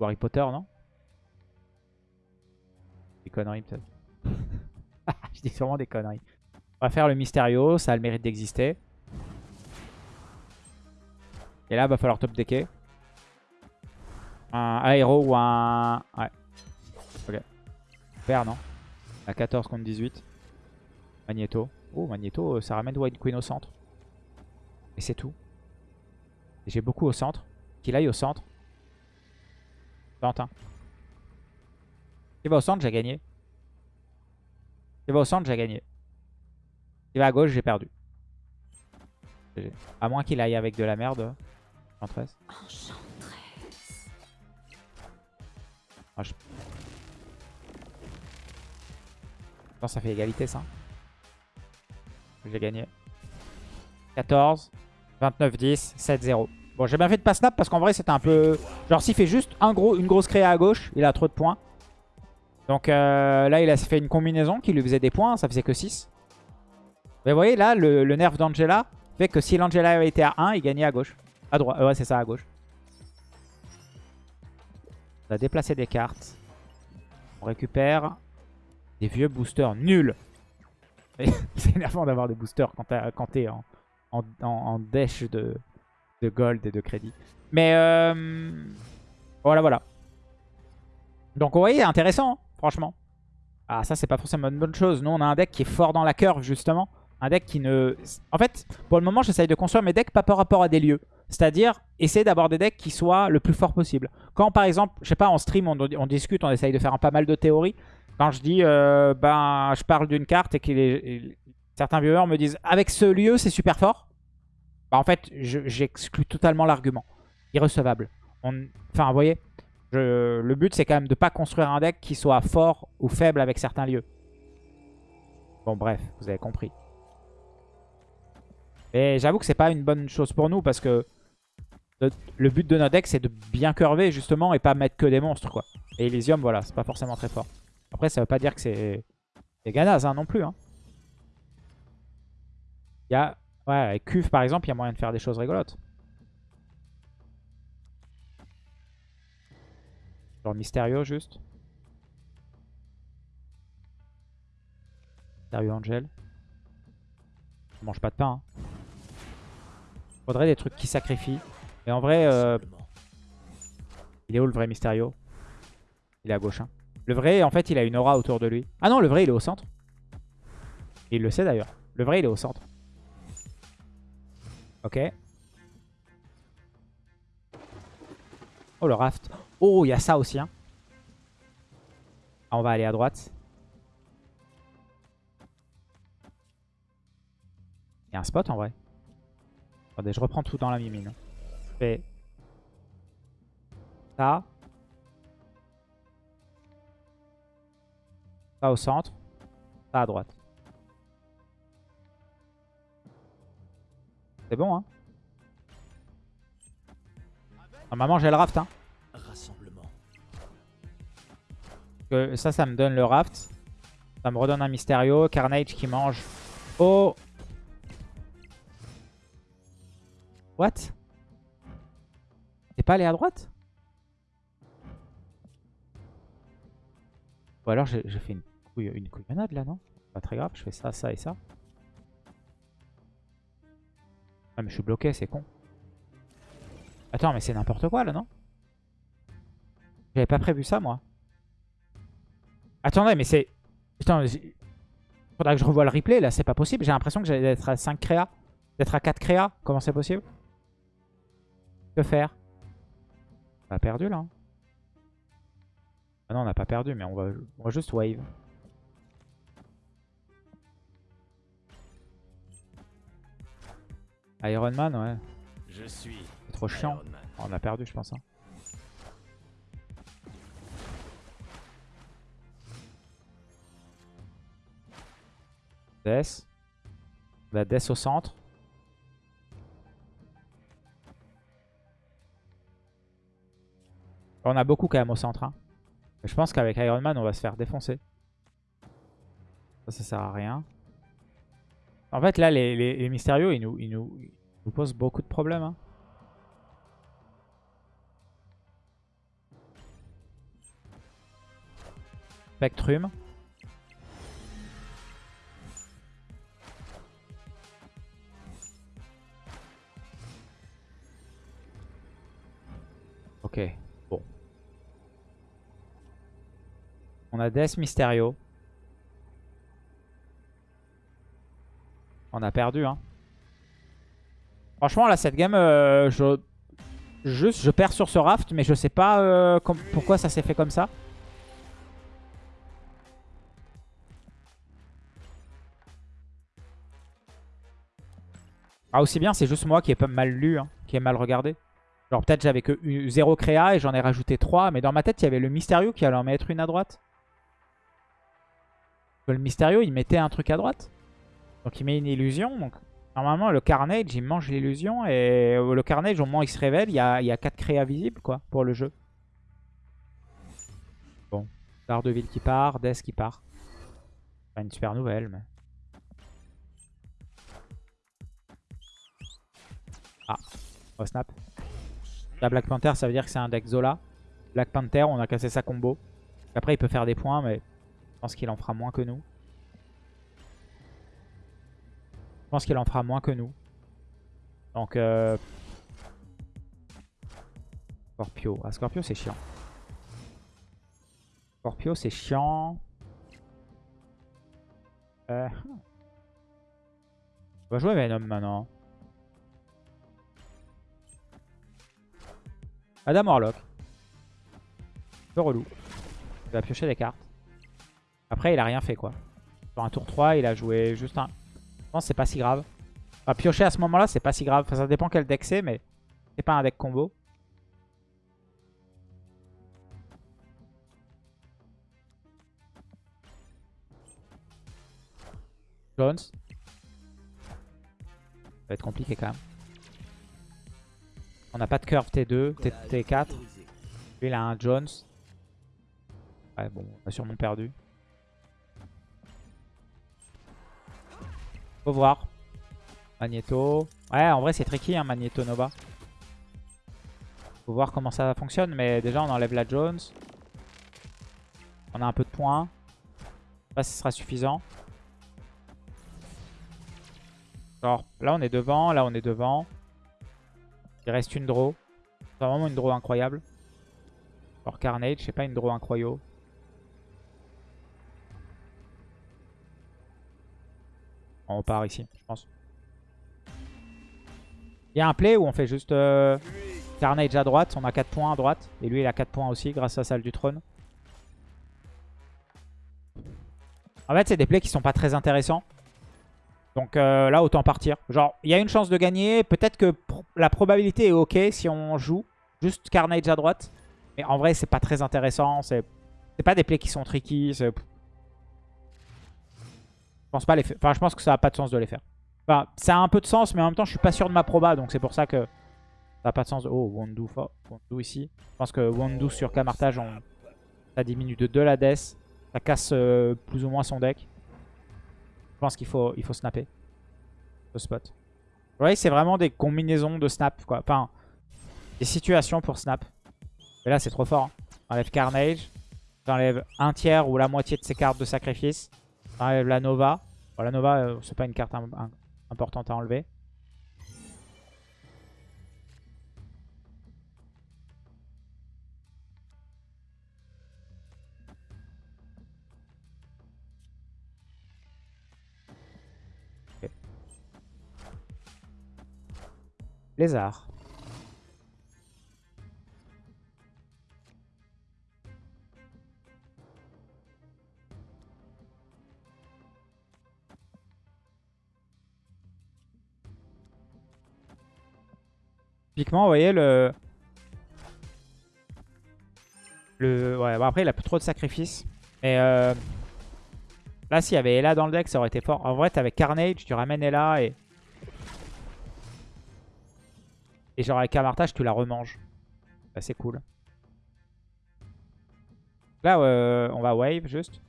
Harry Potter, non? Des conneries peut-être. [laughs] je dis sûrement des conneries. On va faire le Mysterio, ça a le mérite d'exister. Et là, va falloir top decker. Un aéro ou un... Ouais. Ok. Père, non? À 14 contre 18. Magneto. Oh, Magneto, ça ramène White Queen au centre. Et c'est tout. J'ai beaucoup au centre. Qu'il aille au centre. Tente. S'il va au centre, j'ai gagné. S'il va au centre, j'ai gagné. S'il va à gauche, j'ai perdu. À moins qu'il aille avec de la merde. Enchantress. Ah, je... pense ça fait égalité ça. J'ai gagné. 14, 29, 10, 7, 0. Bon, j'ai bien fait de pas snap parce qu'en vrai, c'était un peu... Genre, s'il fait juste un gros, une grosse créa à gauche, il a trop de points. Donc euh, là, il a fait une combinaison qui lui faisait des points. Ça faisait que 6. Mais vous voyez, là, le, nerf d'Angela fait que si l'Angela avait été à 1, il gagnait à gauche. À droite, ouais, c'est ça, à gauche. On a déplacé des cartes. On récupère des vieux boosters nuls. [laughs] c'est énervant d'avoir des boosters quand t'es en, en, dèche de, gold et de crédit. Mais euh, voilà, voilà. Donc vous voyez, intéressant, hein, franchement. Ah, ça, c'est pas forcément une bonne chose. Nous, on a un deck qui est fort dans la curve, justement. Un deck qui ne... En fait, pour le moment, j'essaye de construire mes decks pas par rapport à des lieux. C'est-à-dire, essayer d'avoir des decks qui soient le plus fort possible. Quand, par exemple, je sais pas, en stream, on, discute, on essaye de faire un, pas mal de théories. Quand je dis, euh, ben, je parle d'une carte et que certains viewers me disent, avec ce lieu, c'est super fort. Bah, en fait, j'exclus totalement l'argument. Irrecevable. Enfin, vous voyez, le but, c'est quand même de pas construire un deck qui soit fort ou faible avec certains lieux. Bon, bref, vous avez compris. Et j'avoue que c'est pas une bonne chose pour nous parce que le but de notre deck, c'est de bien curver justement et pas mettre que des monstres, quoi. Et Elysium, voilà, c'est pas forcément très fort. Après, ça veut pas dire que c'est Ganaz hein, non plus. Hein. Il y a... Ouais, avec Cuve, par exemple, il y a moyen de faire des choses rigolotes. Genre Mysterio, juste. Mysterio Angel. Je mange pas de pain. Hein. Faudrait des trucs qui sacrifient. Et en vrai, euh, il est où le vrai Mysterio? Il est à gauche. Hein. Le vrai, en fait, il a une aura autour de lui. Ah non, le vrai, il est au centre. il le sait d'ailleurs. Le vrai, il est au centre. Ok. Oh, le raft. Oh, il y a ça aussi. Hein. Ah, on va aller à droite. Il y a un spot en vrai. Attendez, je reprends tout dans la mimine. Fais ça. Ça au centre. Ça à droite. C'est bon, hein Normalement, j'ai le raft, hein. ça, ça me donne le raft. Ça me redonne un Mysterio. Carnage qui mange. Oh What? T'es pas allé à droite? Ou alors j'ai fait une, une couillonnade là, non? Pas très grave, je fais ça, ça et ça. Ah mais je suis bloqué, c'est con. Attends, mais c'est n'importe quoi là, non? J'avais pas prévu ça, moi. Attendez, mais c'est... Putain, faudra que je revoie le replay, là, c'est pas possible. J'ai l'impression que j'allais être à 5 créas. D'être à 4 créas. Comment c'est possible? Que faire? On a perdu, là. Hein. Ah non, on n'a pas perdu, mais on va, on va juste wave. Iron Man, ouais. Je suis trop chiant. on a perdu, je pense. Hein. Death. La Death au centre. On a beaucoup quand même au centre. Hein. Je pense qu'avec Iron Man, on va se faire défoncer. Ça, ça sert à rien. En fait, là, les, mystérieux, ils nous, ils, nous, posent beaucoup de problèmes. Hein. Spectrum. Ok, bon. On a Death Mysterio. On a perdu, hein. Franchement, là, cette game, euh, je... Juste, je perds sur ce raft, mais je sais pas euh, pourquoi ça s'est fait comme ça. Ah, aussi bien, c'est juste moi qui ai mal lu, hein, qui ai mal regardé. Genre peut-être j'avais que 0 créa et j'en ai rajouté 3. Mais dans ma tête, il y avait le Mysterio qui allait en mettre une à droite. Le Mysterio, il mettait un truc à droite. Donc il met une illusion. Donc normalement, le Carnage, il mange l'illusion. Et le Carnage, au moment il se révèle, il y a, il y a 4 créas visibles quoi, pour le jeu. Bon. Daredevil qui part, Death qui part. Pas une super nouvelle, mais... Ah. Va snap. La Black Panther, ça veut dire que c'est un deck Zola. Black Panther, on a cassé sa combo. Après, il peut faire des points, mais je pense qu'il en fera moins que nous. Je pense qu'il en fera moins que nous. Donc, euh... Scorpio. Ah, Scorpio, c'est chiant. Scorpio, c'est chiant. Euh... On va jouer Venom maintenant. Adam Warlock. Un peu relou. Il va piocher des cartes. Après, il a rien fait quoi. Sur un tour 3, il a joué juste un... C'est pas si grave. Enfin, piocher à ce moment-là, c'est pas si grave. Enfin, ça dépend quel deck c'est, mais c'est pas un deck combo. Jones. Ça va être compliqué quand même. On n'a pas de curve T2, T, 4 Lui, il a un Jones. Ouais, bon, on a sûrement perdu. Faut voir. Magneto. Ouais, en vrai, c'est tricky, hein, Magneto Nova. Faut voir comment ça fonctionne, mais déjà, on enlève la Jones. On a un peu de points. Je sais pas si ce sera suffisant. Alors, là, on est devant. Là, on est devant. Il reste une draw. C'est vraiment une draw incroyable. Alors, Carnage, c'est pas une draw incroyable. On repart ici, je pense. Il y a un play où on fait juste euh, Carnage à droite. On a 4 points à droite. Et lui, il a 4 points aussi grâce à Salle du Trône. En fait, c'est des plays qui sont pas très intéressants. Donc euh, là, autant partir. Genre, il y a une chance de gagner. Peut-être que la probabilité est ok si on joue. Juste Carnage à droite. Mais en vrai, c'est pas très intéressant. C'est pas des plays qui sont tricky. Je pense pas les faire. Enfin, je pense que ça a pas de sens de les faire. Enfin, ça a un peu de sens, mais en même temps, je suis pas sûr de ma proba. Donc c'est pour ça que ça a pas de sens. Oh, Wondu, Wondu ici. Je pense que Wondu sur Camartage, on... ça diminue de 2 la death. Ça casse euh, plus ou moins son deck. Je pense qu'il faut, il faut snapper. Ce spot. Vous voyez, c'est vraiment des combinaisons de snap. Quoi. Enfin, des situations pour snap. Et là, c'est trop fort. Hein. Enlève Carnage. J'enlève un tiers ou la moitié de ses cartes de sacrifice. J'enlève la Nova. La Nova, euh, c'est pas une carte importante à enlever. Lézard. Typiquement, vous voyez le... le... Ouais, après, il a plus trop de sacrifices. Et euh... là, s'il y avait Ella dans le deck, ça aurait été fort. En vrai, avec Carnage, tu ramènes Ella et... Et genre avec Camartage, tu la remanges. C'est cool. Là, euh, on va wave juste.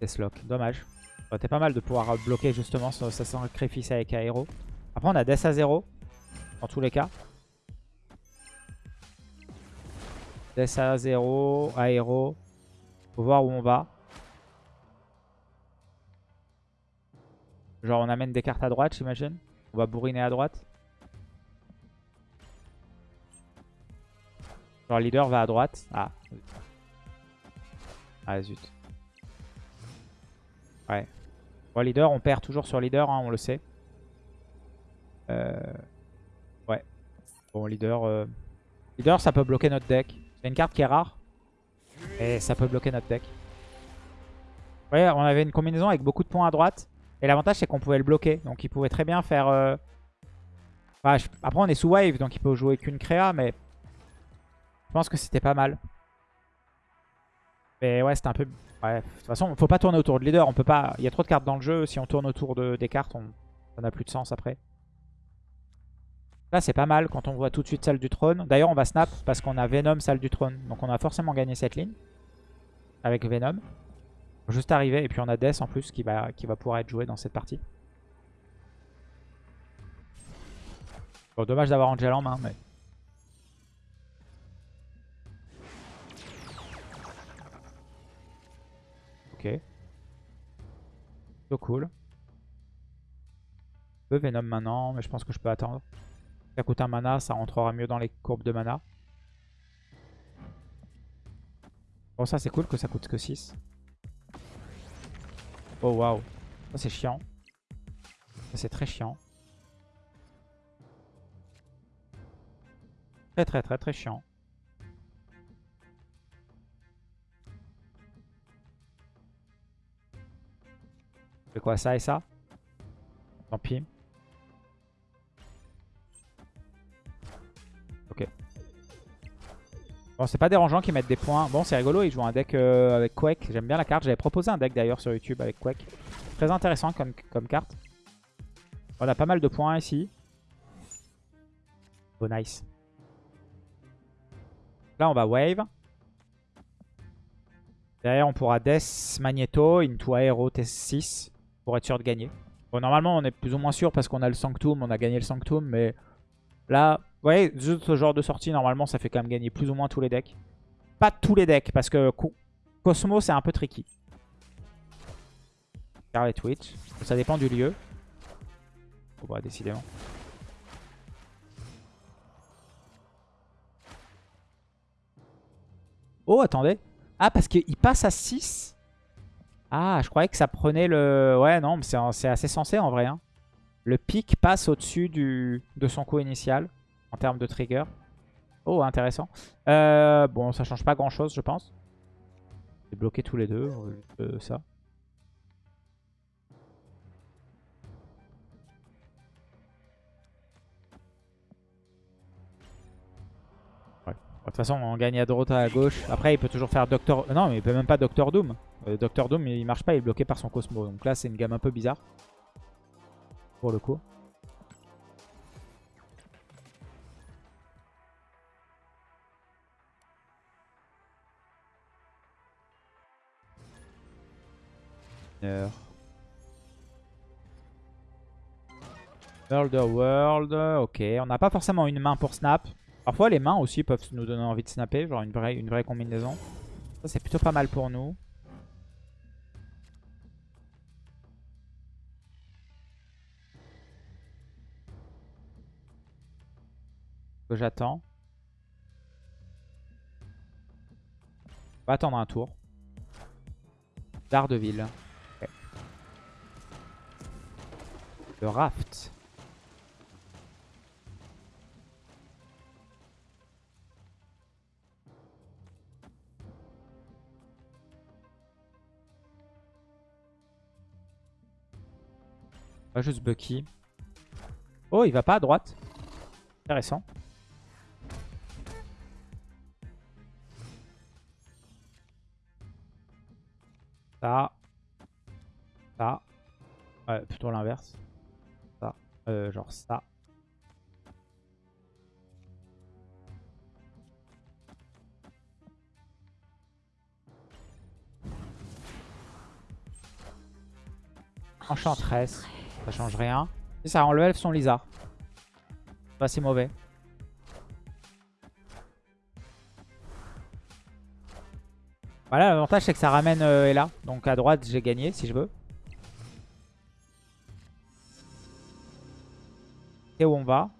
Deathlock, dommage. Ça aurait été pas mal de pouvoir bloquer justement sa sacrifice avec Aero. Après, on a Death à 0. Dans tous les cas. Death à 0, Aero. Faut voir où on va. Genre on amène des cartes à droite j'imagine. On va bourriner à droite. Genre leader va à droite. Ah. Ah zut. Ouais. Bon leader on perd toujours sur leader hein, on le sait. Euh... Ouais. Bon leader... Euh... Leader ça peut bloquer notre deck. C'est une carte qui est rare. Et ça peut bloquer notre deck. Vous on avait une combinaison avec beaucoup de points à droite. Et l'avantage, c'est qu'on pouvait le bloquer. Donc il pouvait très bien faire... Euh, après, on est sous wave, donc il peut jouer qu'une créa, mais... Je pense que c'était pas mal. Mais ouais, c'était un peu... Ouais, de toute façon, faut pas tourner autour de leader. On peut pas... Il y a trop de cartes dans le jeu. Si on tourne autour de... des cartes, on... ça n'a plus de sens après. Là, c'est pas mal quand on voit tout de suite salle du trône. D'ailleurs, on va snap parce qu'on a Venom, salle du trône. Donc on a forcément gagné cette ligne. Avec Venom. Juste arriver. Et puis on a Death en plus qui va, qui va pouvoir être joué dans cette partie. Bon, dommage d'avoir Angel en main, mais... Ok. So cool. Je peux Venom maintenant, mais je pense que je peux attendre. Ça coûte un mana, ça rentrera mieux dans les courbes de mana. Bon, ça c'est cool que ça coûte que 6. Oh waouh. Ça c'est chiant. Ça c'est très chiant. Très très très très chiant. C'est quoi ça et ça? Tant pis. Ok. Bon, c'est pas dérangeant qu'ils mettent des points. Bon, c'est rigolo, ils jouent un deck euh, avec Quake. J'aime bien la carte. J'avais proposé un deck d'ailleurs sur YouTube avec Quake. Très intéressant comme, comme carte. On a pas mal de points ici. Oh, nice. Là, on va wave. Derrière, on pourra Death, Magneto, Into Aero, T6 pour être sûr de gagner. Bon, normalement, on est plus ou moins sûr parce qu'on a le Sanctum, on a gagné le Sanctum, mais là, vous voyez, ce genre de sortie, normalement, ça fait quand même gagner plus ou moins tous les decks. Pas tous les decks, parce que Cosmo, c'est un peu tricky. Scarlet Twitch, ça dépend du lieu. Bon, bah, décidément. Oh, attendez. Ah, parce qu'il passe à 6 Ah, je croyais que ça prenait le... Ouais, non, mais c'est assez sensé en vrai. Hein. Le pic passe au-dessus de son coup initial en termes de trigger. Oh, intéressant. Euh, bon, ça change pas grand-chose, je pense. J'ai bloqué tous les deux, euh, ça. De toute façon, on gagne à droite à gauche. Après, il peut toujours faire Doctor... Non, mais il peut même pas Doctor Doom. Euh, Doctor Doom, il marche pas, il est bloqué par son Cosmo. Donc là, c'est une gamme un peu bizarre. Pour le coup. World World, ok. On n'a pas forcément une main pour snap. Parfois les mains aussi peuvent nous donner envie de snapper, genre une vraie, une vraie combinaison. Ça c'est plutôt pas mal pour nous. J'attends. On va attendre un tour. Daredevil. Le raft. Pas juste Bucky. Oh, il va pas à droite. Intéressant. Plutôt l'inverse. Ça. Euh, genre ça. Enchantress. Ça change rien. Ça enlève son Lizard. Pas si mauvais. Voilà, l'avantage c'est que ça ramène euh, Ella. Donc à droite, j'ai gagné si je veux. Et où on va?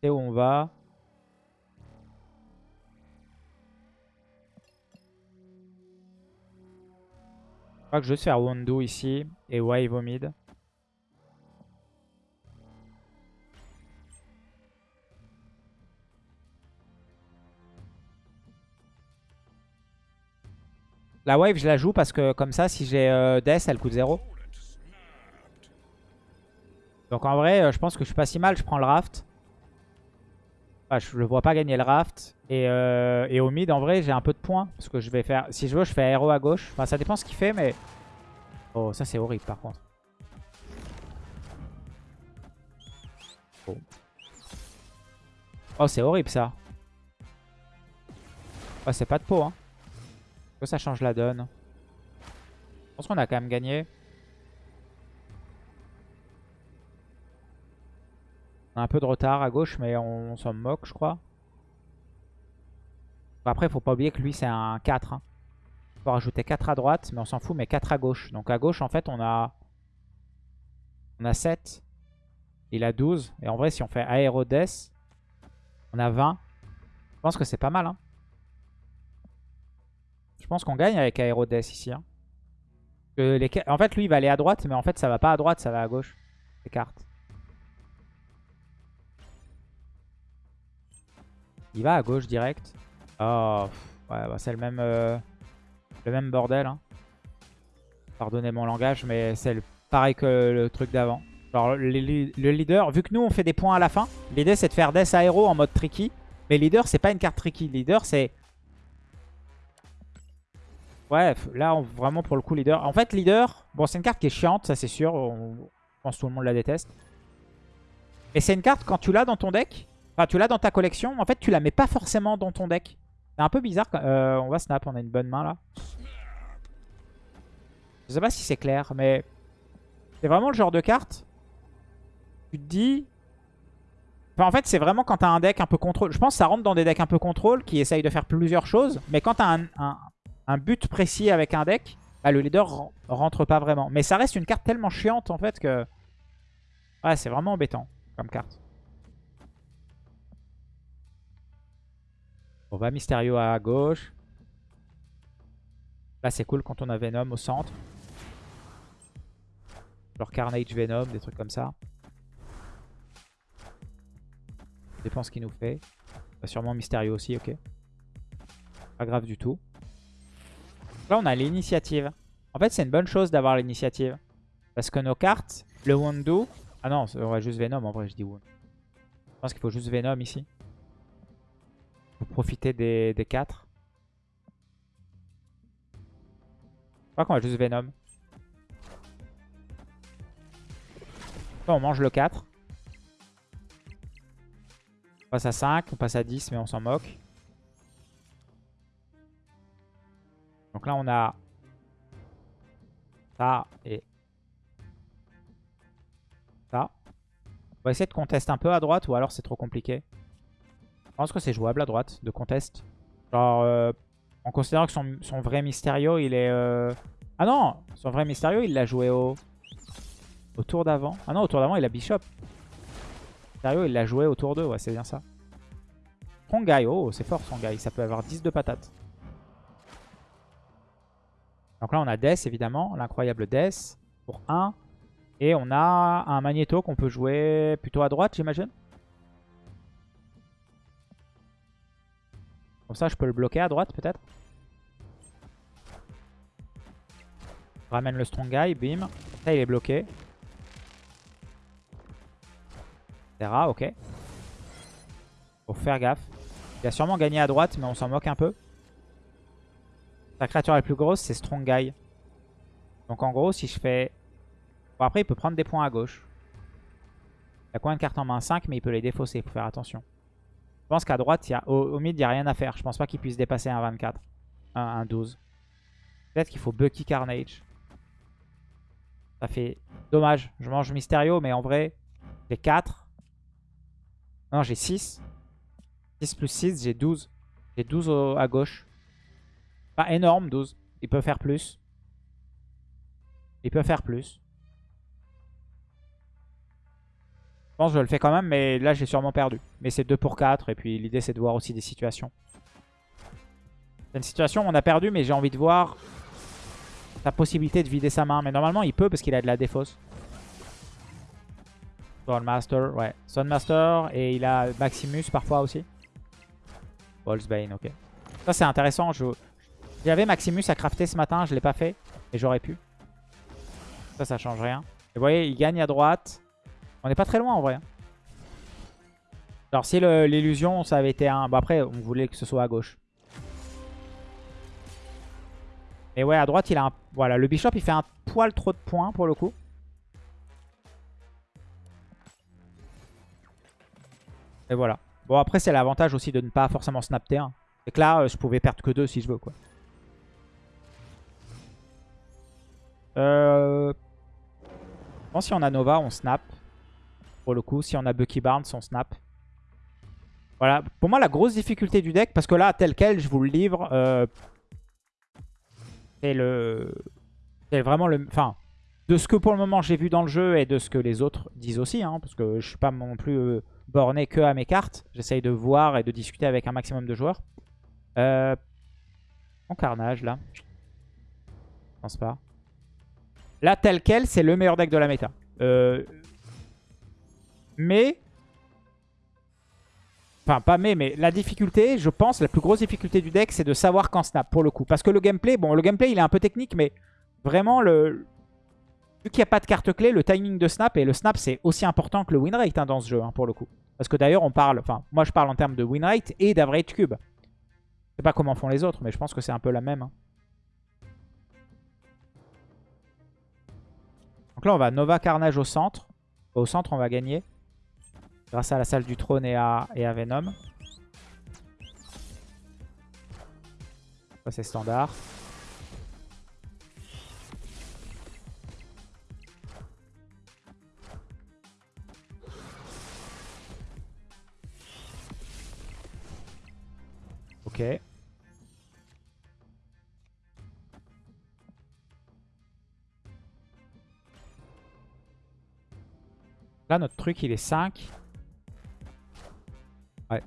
Et où on va? Je crois que je vais faire Wondo ici et Wave au mid. La wave, je la joue parce que comme ça, si j'ai euh, Death, elle coûte 0. Donc en vrai, euh, je pense que je suis pas si mal. Je prends le raft. je le vois pas gagner le raft. Euh, et, au mid, en vrai, j'ai un peu de points. Parce que je vais faire... Si je veux, je fais aéro à gauche. Enfin, ça dépend ce qu'il fait, mais... Oh, ça, c'est horrible, par contre. Oh, c'est horrible ça. Oh, c'est pas de peau, hein. Que ça change la donne. Je pense qu'on a quand même gagné. On a un peu de retard à gauche, mais on, s'en moque, je crois. après, il faut pas oublier que lui, c'est un 4. Hein. Il faut rajouter 4 à droite, mais on s'en fout, mais 4 à gauche. Donc à gauche, en fait, on a, on a 7. Il a 12. Et en vrai, si on fait Aérodes, on a 20. Je pense que c'est pas mal. Hein. Je pense qu'on gagne avec Aérodes ici. Hein. En fait, lui, il va aller à droite, mais en fait, ça va pas à droite, ça va à gauche. Les cartes. Il va à gauche direct. Oh, ouais, bah, c'est le même, euh, le bordel. Hein. Pardonnez mon langage, mais c'est pareil que le truc d'avant. Alors le, leader, vu que nous on fait des points à la fin, l'idée c'est de faire Death Aero en mode tricky. Mais leader c'est pas une carte tricky. Leader c'est... Ouais, là vraiment pour le coup leader. En fait leader, bon c'est une carte qui est chiante, ça c'est sûr. On, je pense que tout le monde la déteste. Mais c'est une carte quand tu l'as dans ton deck, enfin tu l'as dans ta collection, en fait tu la mets pas forcément dans ton deck. C'est un peu bizarre. Euh, on va snap, on a une bonne main là. Je sais pas si c'est clair, mais c'est vraiment le genre de carte tu te dis... en fait, c'est vraiment quand tu as un deck un peu contrôle. Je pense que ça rentre dans des decks un peu contrôle qui essayent de faire plusieurs choses. Mais quand tu as un, but précis avec un deck, bah, le leader rentre pas vraiment. Mais ça reste une carte tellement chiante en fait que... Ouais, c'est vraiment embêtant comme carte. On va Mysterio à gauche. Là, c'est cool quand on a Venom au centre. Genre Carnage Venom, des trucs comme ça dépend ce qu'il nous fait. Bah, sûrement mystérieux aussi, ok. Pas grave du tout. Là, on a l'initiative. En fait, c'est une bonne chose d'avoir l'initiative. Parce que nos cartes, le Wundu... Ah non, on va juste Venom en vrai, je dis Wound. Je pense qu'il faut juste Venom ici. Pour profiter des, des 4. Je crois qu'on va juste Venom. On mange le 4. On passe à 5, on passe à 10, mais on s'en moque. Donc là, on a ça et ça. On va essayer de contester un peu à droite ou alors c'est trop compliqué. Je pense que c'est jouable à droite de contest. Genre, euh, en considérant que son, vrai Mysterio, il est... Euh, ah non Son vrai Mysterio, il l'a joué au... Au tour d'avant. Ah non, au tour d'avant, il a Bishop. Sérieux, il l'a joué autour d'eux, ouais, c'est bien ça. Strong oh, c'est fort Strong ça peut avoir 10 de patates. Donc là, on a Death, évidemment, l'incroyable Death, pour 1. Et on a un Magneto qu'on peut jouer plutôt à droite, j'imagine. Comme ça, je peux le bloquer à droite, peut-être. Ramène le Strong Guy, bim. Ça, il est bloqué. ok. Faut faire gaffe. Il a sûrement gagné à droite, mais on s'en moque un peu. Sa créature la plus grosse, c'est Strong Guy. Donc en gros, si je fais... Bon, après, il peut prendre des points à gauche. Il a combien de cartes en main? 5, mais il peut les défausser, il faut faire attention. Je pense qu'à droite, au, mid, il n'y a rien à faire. Je pense pas qu'il puisse dépasser un 24. Un, un 12. Peut-être qu'il faut Bucky Carnage. Ça fait dommage. Je mange Mysterio, mais en vrai, j'ai 4. Non, j'ai 6. 6 plus 6, j'ai 12. J'ai 12 à gauche. Pas énorme, 12. Il peut faire plus. Il peut faire plus. Je pense que je le fais quand même, mais là j'ai sûrement perdu. Mais c'est 2 pour 4, et puis l'idée c'est de voir aussi des situations. C'est une situation où on a perdu, mais j'ai envie de voir la possibilité de vider sa main. Mais normalement il peut parce qu'il a de la défausse. Master, ouais. Master et il a Maximus parfois aussi. Ballsbane, ok. Ça c'est intéressant. J'avais Maximus à crafter ce matin, je l'ai pas fait. Et j'aurais pu. Ça, ça change rien. Et vous voyez, il gagne à droite. On n'est pas très loin en vrai. Hein. Alors si l'illusion, ça avait été un... Bon après, on voulait que ce soit à gauche. Et ouais, à droite, il a un... Voilà, le Bishop, il fait un poil trop de points pour le coup. Et voilà. Bon, après, c'est l'avantage aussi de ne pas forcément snap T1. C'est que là, euh, je pouvais perdre que 2 si je veux, quoi. Euh... Je pense si on a Nova, on snap. Pour le coup, si on a Bucky Barnes, on snap. Voilà, pour moi, la grosse difficulté du deck, parce que là, tel quel, je vous le livre, euh, c'est le... C'est vraiment le... Enfin, de ce que pour le moment j'ai vu dans le jeu et de ce que les autres disent aussi, hein, parce que je suis pas non plus euh, borné que à mes cartes. J'essaye de voir et de discuter avec un maximum de joueurs. Euh, en carnage, là. Je pense pas. Là, tel quel, c'est le meilleur deck de la méta. Euh, mais... Enfin, pas mais, mais la difficulté, je pense, la plus grosse difficulté du deck, c'est de savoir quand snap, pour le coup. Parce que le gameplay, bon, le gameplay, il est un peu technique, mais vraiment, le, vu qu'il n'y a pas de carte clé, le timing de snap, et le snap c'est aussi important que le win rate hein, dans ce jeu, hein, pour le coup. Parce que d'ailleurs, on parle, enfin, moi je parle en termes de win rate et d'average cube. Je sais pas comment font les autres, mais je pense que c'est un peu la même. Hein. Donc là, on va Nova Carnage au centre. Au centre, on va gagner. Grâce à la salle du trône et à, Venom. Ça, c'est standard. Ok. Là, notre truc, il est 5. Ouais.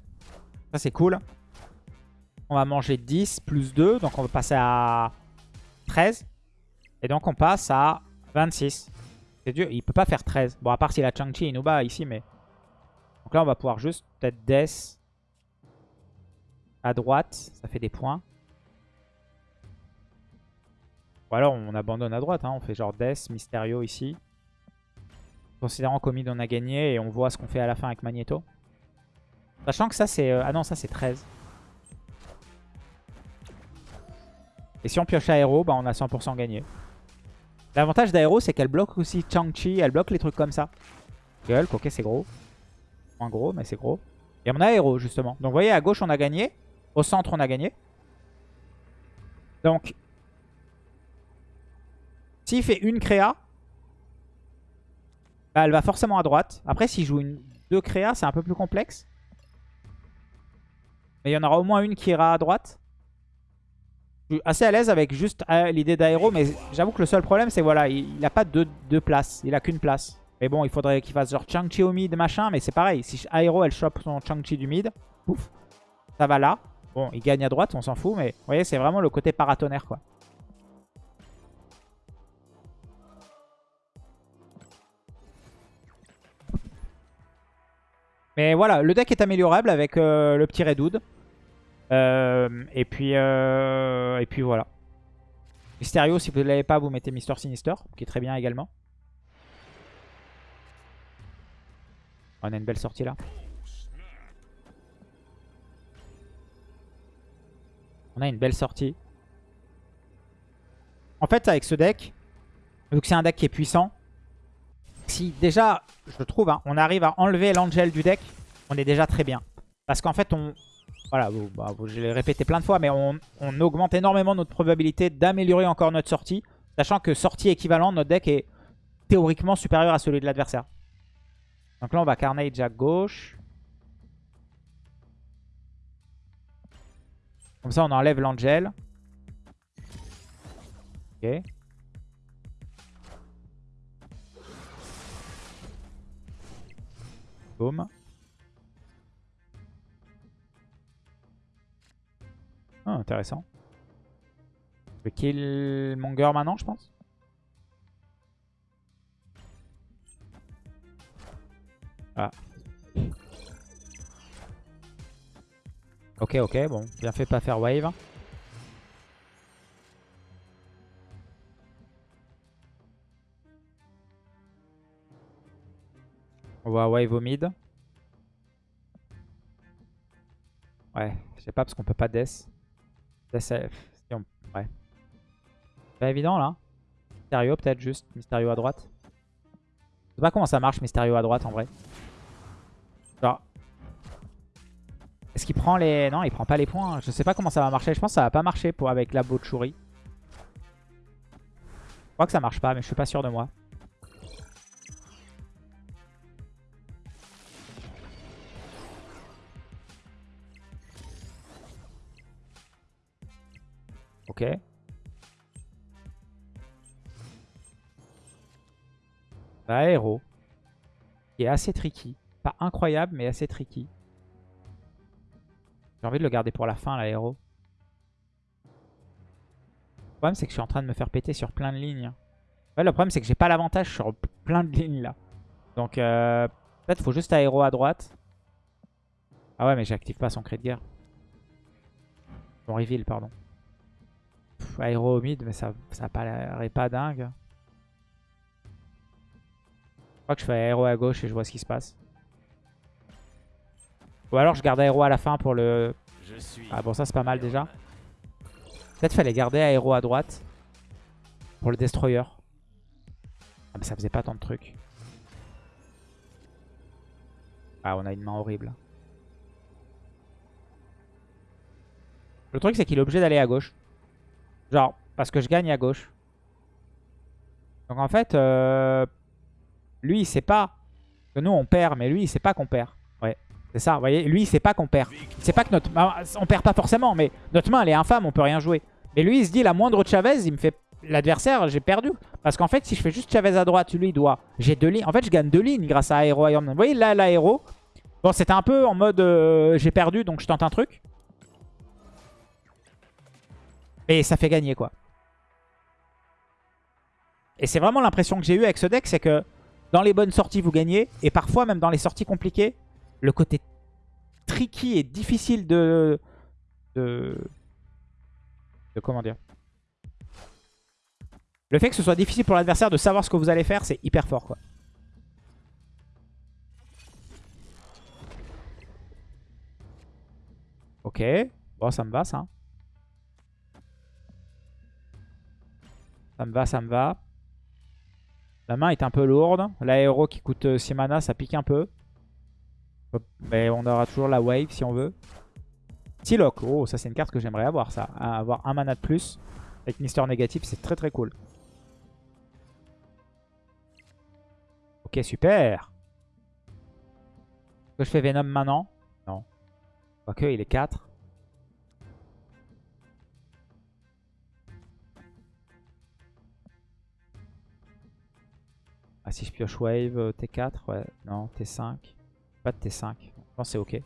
Ça, c'est cool. On va manger 10 plus 2. Donc, on va passer à 13. Et donc, on passe à 26. C'est dur. Il peut pas faire 13. Bon, à part si la Chang-Chi il nous bat ici, mais... Donc là, on va pouvoir juste peut-être Death à droite. Ça fait des points. Ou alors, on abandonne à droite. Hein. On fait genre Death, Mysterio ici. Considérant qu'au mid on a gagné et on voit ce qu'on fait à la fin avec Magneto. Sachant que ça c'est... Euh, ah non, ça c'est 13. Et si on pioche Aéro, bah on a 100% gagné. L'avantage d'Aéro, c'est qu'elle bloque aussi Chang-Chi, elle bloque les trucs comme ça. Hulk, ok, c'est gros. Moins gros, mais c'est gros. Et on a Aéro, justement. Donc vous voyez, à gauche, on a gagné. Au centre, on a gagné. Donc, s'il fait une créa, bah, elle va forcément à droite. Après, s'il joue une deux créas, c'est un peu plus complexe. Mais il y en aura au moins une qui ira à droite. Je suis assez à l'aise avec juste euh, l'idée d'aéro. Mais j'avoue que le seul problème, c'est voilà, il n'a pas deux, places. Il a qu'une place. Mais bon, il faudrait qu'il fasse genre Chang-Chi au mid, machin. Mais c'est pareil. Si aéro, elle chope son Chang-Chi du mid, pouf, ça va là. Bon, il gagne à droite, on s'en fout. Mais vous voyez, c'est vraiment le côté paratonnerre, quoi. Mais voilà, le deck est améliorable avec euh, le petit Redwood. Euh, et, puis, euh, et puis voilà. Mysterio, si vous ne l'avez pas, vous mettez Mister Sinister, qui est très bien également. On a une belle sortie là. On a une belle sortie. En fait, avec ce deck, vu que c'est un deck qui est puissant, si déjà, je trouve, hein, on arrive à enlever l'Angel du deck, on est déjà très bien. Parce qu'en fait, on... Voilà, bah, je l'ai répété plein de fois, mais on, augmente énormément notre probabilité d'améliorer encore notre sortie. Sachant que sortie équivalente, notre deck est théoriquement supérieur à celui de l'adversaire. Donc là, on va Carnage à gauche. Comme ça, on enlève l'Angel. Ok. Ah, intéressant. Je vais kill Monger maintenant, je pense. Ah. Ok, ok, bon. Bien fait pas faire wave. On va wave au mid. Ouais, je sais pas parce qu'on peut pas death. Death, ouais. Pas évident là. Mysterio peut-être juste. Mysterio à droite. Je sais pas comment ça marche Mysterio à droite en vrai. Genre. Est-ce qu'il prend les... Non, il prend pas les points. Je sais pas comment ça va marcher. Je pense que ça va pas marcher pour... avec la Bochuri. Je crois que ça marche pas, mais je suis pas sûr de moi. Ok. Aéro. Qui est assez tricky. Pas incroyable, mais assez tricky. J'ai envie de le garder pour la fin, l'aéro. Le problème, c'est que je suis en train de me faire péter sur plein de lignes. Le problème, c'est que j'ai pas l'avantage sur plein de lignes, là. Donc, euh, peut-être faut juste aéro à droite. Ah ouais, mais j'active pas son cri de guerre. Son reveal, pardon. Aéro au mid, mais ça, ça paraît pas dingue. Je crois que je fais aéro à gauche et je vois ce qui se passe. Ou alors je garde aéro à la fin pour le... Ah bon ça c'est pas mal déjà. Peut-être fallait garder aéro à droite. Pour le destroyer. Ah mais ça faisait pas tant de trucs. Ah on a une main horrible. Le truc c'est qu'il est obligé d'aller à gauche. Genre parce que je gagne à gauche. Donc en fait, euh, lui il sait pas que nous on perd, mais lui il sait pas qu'on perd. C'est ça, vous voyez, lui il sait pas qu'on perd. Pas notre... On perd pas forcément, mais notre main elle est infâme, on peut rien jouer. Mais lui il se dit, la moindre Chavez, il me fait... L'adversaire, j'ai perdu. Parce qu'en fait, si je fais juste Chavez à droite, lui il doit... J'ai deux lignes. En fait, je gagne deux lignes grâce à Aero Iron Vous voyez, là, l'aéro... Bon, c'était un peu en mode... Euh, j'ai perdu, donc je tente un truc. Et ça fait gagner, quoi. Et c'est vraiment l'impression que j'ai eu avec ce deck, c'est que dans les bonnes sorties, vous gagnez. Et parfois, même dans les sorties compliquées, le côté tricky et difficile de, de, de comment dire? Le fait que ce soit difficile pour l'adversaire de savoir ce que vous allez faire, c'est hyper fort quoi. Ok, bon ça me va ça. Ça me va, ça me va. La main est un peu lourde. L'aéro qui coûte 6 mana, ça pique un peu. Mais on aura toujours la wave si on veut. Psylocke. Oh, ça c'est une carte que j'aimerais avoir ça. Avoir un mana de plus avec Mister Négatif, c'est très très cool. Ok, super. Est-ce que je fais Venom maintenant? Non. Quoique, il est 4. Ah, si je pioche Wave, euh, T4, ouais. Non, T5. Pas de T5. Je pense c'est ok.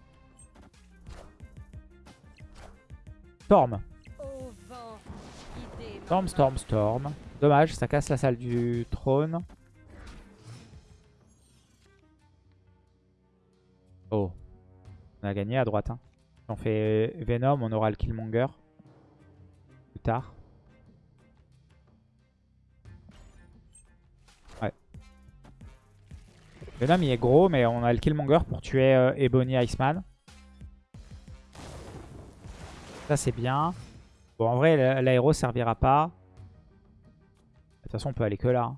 Storm. Storm, storm, storm. Dommage, ça casse la salle du trône. Oh. On a gagné à droite. Hein. Si on fait Venom, on aura le Killmonger. Plus tard. Venom il est gros mais on a le Killmonger pour tuer euh, Ebony Iceman. Ça c'est bien. Bon en vrai l'aéro servira pas. De toute façon on peut aller que là. Hein.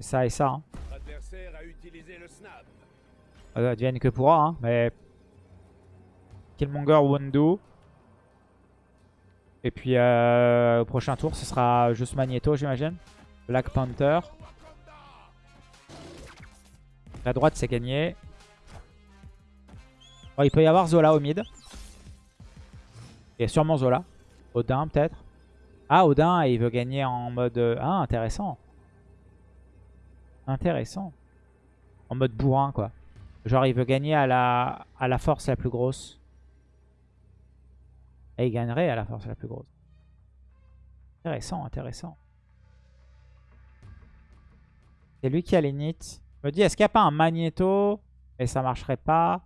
Ça et ça. Hein. Ça devienne que pourra hein, mais... Killmonger Wundu. Et puis euh, au prochain tour ce sera juste Magneto j'imagine. Black Panther. La droite, c'est gagné. il peut y avoir Zola au mid. Il y a sûrement Zola. Odin, peut-être. Ah, Odin, il veut gagner en mode... Euh, ah, intéressant. Intéressant. En mode bourrin, quoi. Genre, il veut gagner à la, à la force la plus grosse. Et il gagnerait à la force la plus grosse. Intéressant, intéressant. C'est lui qui a les nits. Je me dis, est-ce qu'il n'y a pas un magnéto? Et ça marcherait pas.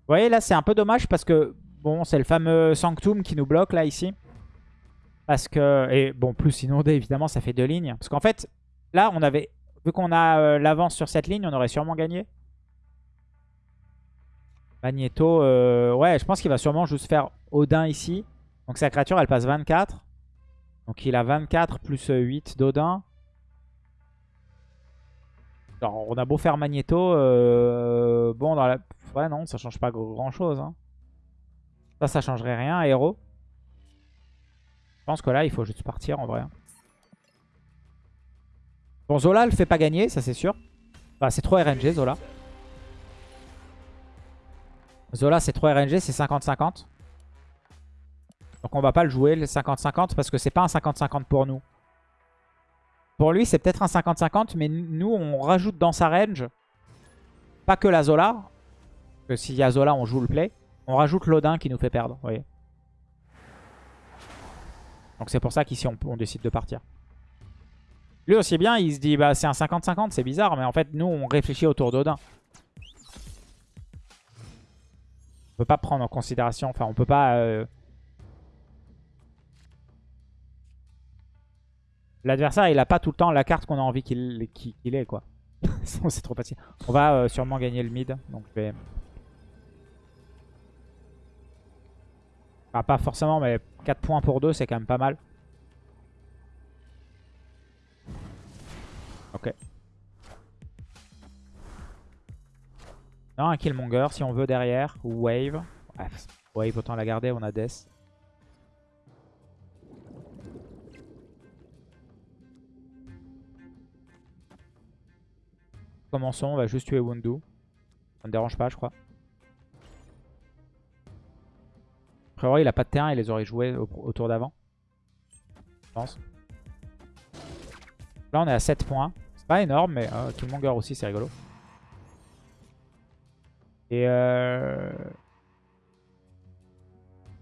Vous voyez, là, c'est un peu dommage parce que, bon, c'est le fameux Sanctum qui nous bloque, là, ici. Parce que, et bon, plus inondé, évidemment, ça fait deux lignes. Parce qu'en fait, là, on avait, vu qu'on a euh, l'avance sur cette ligne, on aurait sûrement gagné. Magneto, euh, ouais, je pense qu'il va sûrement juste faire Odin ici. Donc sa créature, elle passe 24. Donc il a 24 plus 8 d'Odin on a beau faire Magneto, euh, bon, dans la... Ouais, non, ça change pas grand chose. Hein. Ça, ça changerait rien, héros. Je pense que là, il faut juste partir en vrai. Bon, Zola le fait pas gagner, ça c'est sûr. Enfin, c'est trop RNG, Zola. Zola, c'est trop RNG, c'est 50-50. Donc on va pas le jouer, le 50-50, parce que c'est pas un 50-50 pour nous. Pour lui, c'est peut-être un 50-50, mais nous, on rajoute dans sa range, pas que la Zola, que s'il y a Zola, on joue le play. On rajoute l'Odin qui nous fait perdre, vous voyez. Donc c'est pour ça qu'ici, on, décide de partir. Lui aussi bien, il se dit, bah c'est un 50-50, c'est bizarre, mais en fait, nous, on réfléchit autour d'Odin. On peut pas prendre en considération, enfin, on peut pas... Euh, L'adversaire, il a pas tout le temps la carte qu'on a envie qu'il ait, quoi. [laughs] c'est trop facile. On va euh, sûrement gagner le mid, donc je vais... pas forcément, mais 4 points pour 2, c'est quand même pas mal. Ok. Non, un Killmonger si on veut derrière. Wave. wave, autant la garder, on a Death. Commençons, on va juste tuer Wundu. Ça ne dérange pas, je crois. A priori, il a pas de terrain, il les aurait joués au, tour d'avant. Je pense. Là, on est à 7 points. C'est pas énorme, mais euh, Killmonger aussi, c'est rigolo. Et euh...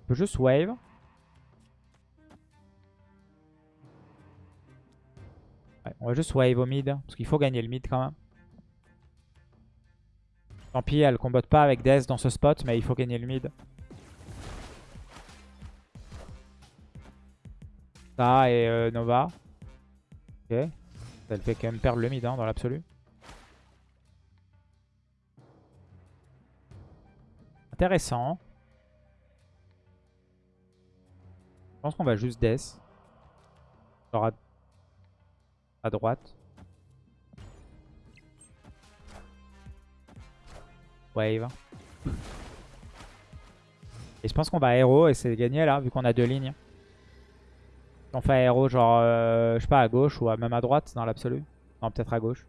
On peut juste wave. on va juste wave au mid, parce qu'il faut gagner le mid quand même. Tant pis, elle combatte pas avec Death dans ce spot, mais il faut gagner le mid. Ça et euh, Nova. Ok. Elle fait quand même perdre le mid hein, dans l'absolu. Intéressant. Je pense qu'on va juste Death. Genre à droite. Et je pense qu'on va aéro et c'est gagné là, vu qu'on a deux lignes. On fait aéro genre, euh, je sais pas, à gauche ou même à droite dans l'absolu. Non, peut-être à gauche.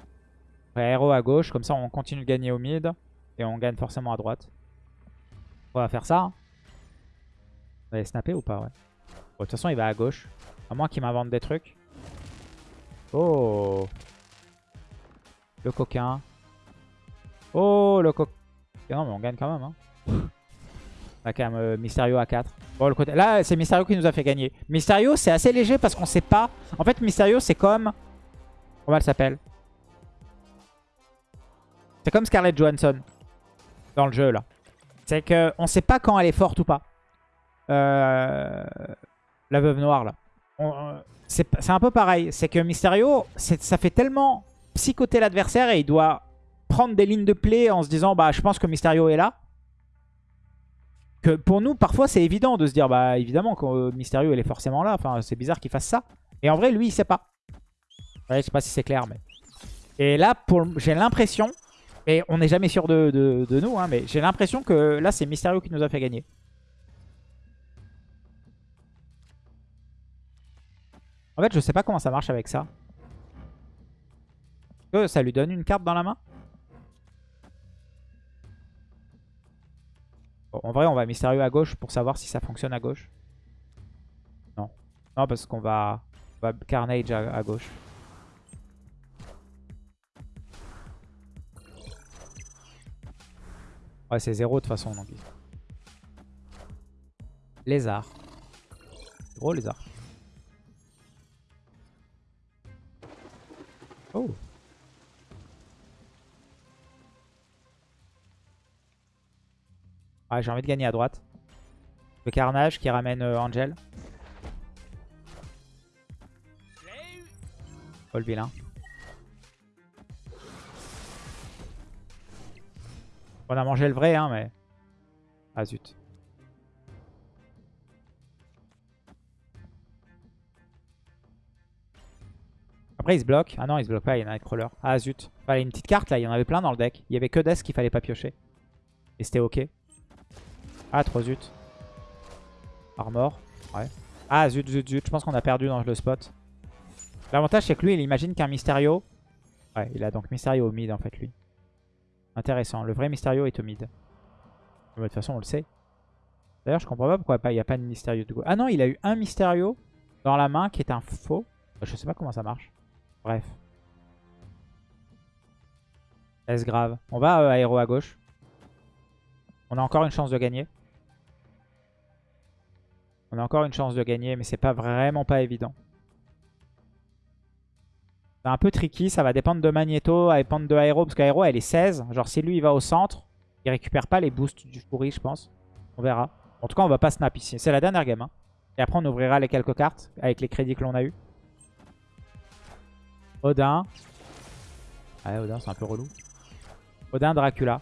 On fait aéro à gauche, comme ça on continue de gagner au mid. Et on gagne forcément à droite. On va faire ça. Hein. Vous allez snapper ou pas ouais. de toute façon il va à gauche. À moins qu'il m'invente des trucs. Oh Le coquin. Oh, le coq. Non, mais on gagne quand même. Hein. On a quand même Mysterio à 4. Bon, le côté... Là, c'est Mysterio qui nous a fait gagner. Mysterio, c'est assez léger parce qu'on sait pas. En fait, Mysterio, c'est comme... Comment elle s'appelle? C'est comme Scarlett Johansson dans le jeu, là. C'est qu'on sait pas quand elle est forte ou pas. Euh... La veuve noire, là. Euh, c'est un peu pareil. C'est que Mysterio, ça fait tellement psychoter l'adversaire et il doit prendre des lignes de play en se disant bah je pense que Mysterio est là. Que pour nous, parfois, c'est évident de se dire bah évidemment que euh, Mysterio il est forcément là. Enfin, c'est bizarre qu'il fasse ça. Et en vrai, lui, il sait pas. Je sais pas si c'est clair, mais. Et là, j'ai l'impression, et on n'est jamais sûr de, de nous, hein, mais j'ai l'impression que là, c'est Mysterio qui nous a fait gagner. En fait, je sais pas comment ça marche avec ça. Que ça lui donne une carte dans la main? En vrai, on va mystérieux à gauche pour savoir si ça fonctionne à gauche. Non. Non, parce qu'on va, Carnage à, gauche. Ouais, c'est zéro de toute façon. Lézard. Gros lézard. Oh Ouais, j'ai envie de gagner à droite. Le carnage qui ramène euh, Angel. Oh le vilain. On a mangé le vrai, hein, mais... Ah zut. Après, il se bloque. Ah non, il se bloque pas, il y a Nightcrawler. Ah zut. Fallait une petite carte là, il y en avait plein dans le deck. Il y avait que Death qu'il fallait pas piocher. Et c'était ok. Ah, trop zut. Armor. Ouais. Ah zut, zut, zut. Je pense qu'on a perdu dans le spot. L'avantage, c'est que lui, il imagine qu'un Mysterio... Ouais, il a donc Mysterio au mid, en fait, lui. Intéressant. Le vrai Mysterio est au mid. De toute façon, on le sait. D'ailleurs, je comprends pas pourquoi il n'y a pas de Mysterio de. Ah non, il a eu un Mysterio dans la main qui est un faux. Je sais pas comment ça marche. Bref. Est-ce grave? On va euh, aéro à gauche. On a encore une chance de gagner. On a encore une chance de gagner, mais c'est pas vraiment pas évident. C'est un peu tricky, ça va dépendre de Magneto, va dépendre de Aero, parce qu'Aero elle est 16. Genre si lui il va au centre, il récupère pas les boosts du pourri je pense. On verra. En tout cas on va pas snap ici, c'est la dernière game. Hein. Et après on ouvrira les quelques cartes avec les crédits que l'on a eu. Odin. Ouais Odin c'est un peu relou. Odin Dracula.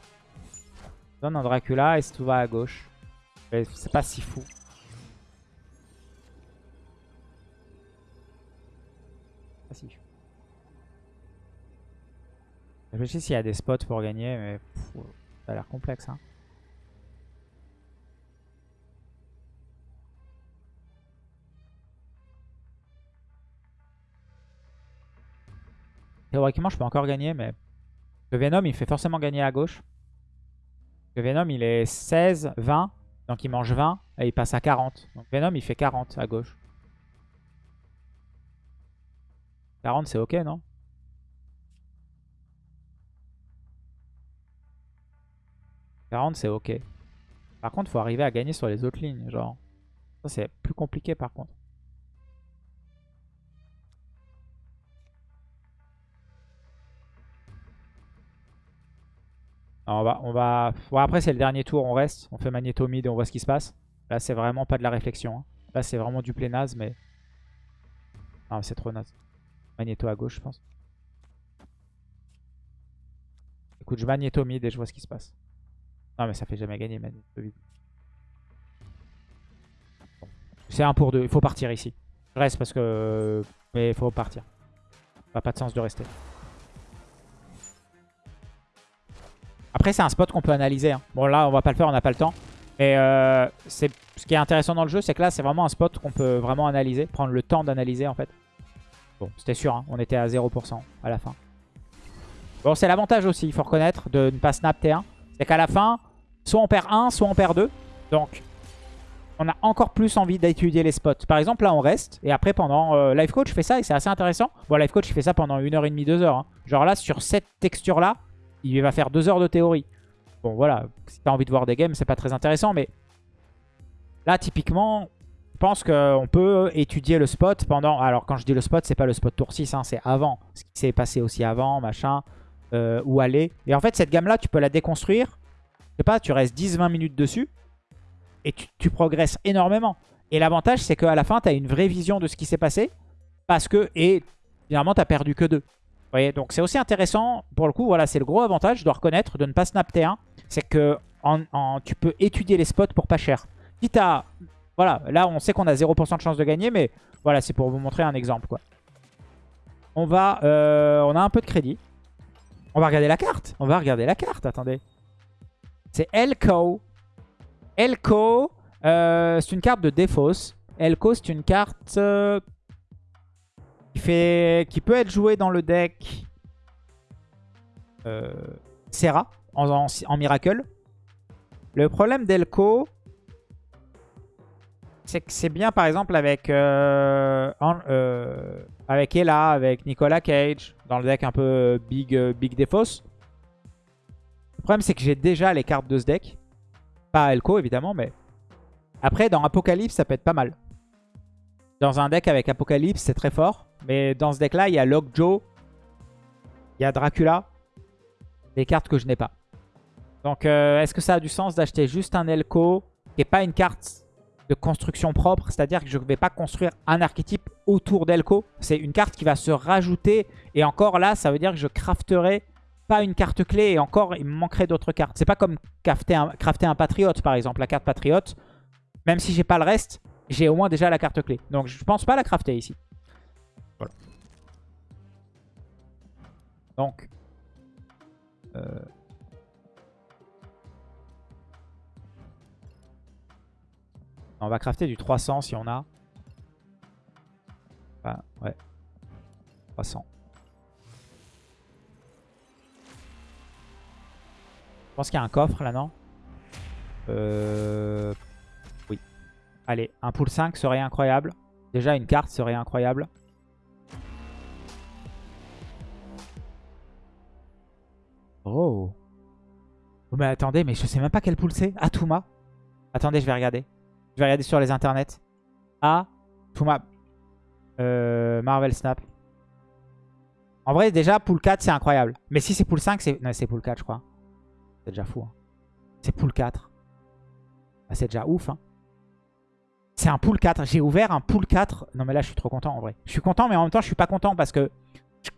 Donne un Dracula et tout va à gauche. C'est pas si fou. Je réfléchis s'il y a des spots pour gagner, mais ça a l'air complexe. Hein. Théoriquement, je peux encore gagner, mais le Venom, il fait forcément gagner à gauche. Le Venom, il est 16, 20. Donc il mange 20 et il passe à 40. Donc Venom, il fait 40 à gauche. 40, c'est ok, non? 40, c'est ok. Par contre, faut arriver à gagner sur les autres lignes. Genre, ça, c'est plus compliqué par contre. on va, on va... après, c'est le dernier tour, on reste. On fait Magneto mid et on voit ce qui se passe. Là, c'est vraiment pas de la réflexion. Hein. Là, c'est vraiment du play naze, mais... Non, c'est trop naze. Magneto à gauche, je pense. Écoute, je Magneto mid et je vois ce qui se passe. Non, mais ça fait jamais gagner, Magneto mid. C'est un pour deux. Il faut partir ici. Je reste parce que... Mais il faut partir. Ça pas de sens de rester. Après, c'est un spot qu'on peut analyser. Hein. Bon, là, on va pas le faire, on n'a pas le temps. Et euh, ce qui est intéressant dans le jeu, c'est que là, c'est vraiment un spot qu'on peut vraiment analyser. Prendre le temps d'analyser, en fait. C'était sûr, hein. on était à 0% à la fin. Bon, c'est l'avantage aussi, il faut reconnaître, de ne pas snap T1. C'est qu'à la fin, soit on perd 1, soit on perd 2. Donc, on a encore plus envie d'étudier les spots. Par exemple, là, on reste. Et après, pendant... Euh, Life Coach fait ça et c'est assez intéressant. Bon, Life Coach, il fait ça pendant 1h30, 2h. Hein. Genre là, sur cette texture-là, il va faire deux heures de théorie. Bon, voilà, si t'as envie de voir des games, c'est pas très intéressant, mais là, typiquement, pense qu'on peut étudier le spot pendant... Alors, quand je dis le spot, c'est pas le spot tour 6, hein, c'est avant. Ce qui s'est passé aussi avant, machin, euh, où aller. Et en fait, cette gamme-là, tu peux la déconstruire. Je sais pas, tu restes 10-20 minutes dessus et tu, progresses énormément. Et l'avantage, c'est qu'à la fin, tu as une vraie vision de ce qui s'est passé parce que, et finalement, tu perdu que deux voyez, donc c'est aussi intéressant. Pour le coup, voilà, c'est le gros avantage, je dois reconnaître, de ne pas snap T1. C'est que tu peux étudier les spots pour pas cher. Quitte à... Voilà, là on sait qu'on a 0% de chance de gagner, mais voilà, c'est pour vous montrer un exemple. quoi. On va... Euh, on a un peu de crédit. On va regarder la carte. On va regarder la carte, attendez. C'est Elko. Elko, euh, c'est une carte de défausse. Elko, c'est une carte euh, qui, fait, qui peut être joué dans le deck Serra en, Miracle. Le problème d'Elko, c'est bien par exemple avec, euh, euh, avec Ella, avec Nicolas Cage, dans le deck un peu Big, big Defos. Le problème c'est que j'ai déjà les cartes de ce deck. Pas Elko évidemment, mais... Après dans Apocalypse ça peut être pas mal. Dans un deck avec Apocalypse c'est très fort. Mais dans ce deck-là, il y a Lockjaw, il y a Dracula, des cartes que je n'ai pas. Donc, euh, est-ce que ça a du sens d'acheter juste un Elko qui n'est pas une carte de construction propre C'est-à-dire que je ne vais pas construire un archétype autour d'Elko. C'est une carte qui va se rajouter. Et encore là, ça veut dire que je crafterai pas une carte clé. Et encore, il me manquerait d'autres cartes. C'est pas comme crafter un, crafter un Patriote, par exemple. La carte Patriote, même si j'ai pas le reste, j'ai au moins déjà la carte clé. Donc, je pense pas la crafter ici. Donc, euh, on va crafter du 300 si on a. Enfin, ouais. 300. Je pense qu'il y a un coffre là, non? Euh... Oui. Allez, un pool 5 serait incroyable. Déjà, une carte serait incroyable. Oh. oh. mais attendez, mais je sais même pas quel pool c'est. Atuma. Attendez, je vais regarder. Je vais regarder sur les internets. Atuma. Euh, Marvel Snap. En vrai, déjà, pool 4, c'est incroyable. Mais si c'est pool 5, c'est... Non, c'est pool 4, je crois. C'est déjà fou. Hein. C'est pool 4. Bah, c'est déjà ouf. Hein. C'est un pool 4. J'ai ouvert un pool 4. Non, mais là, je suis trop content, en vrai. Je suis content, mais en même temps, je suis pas content parce que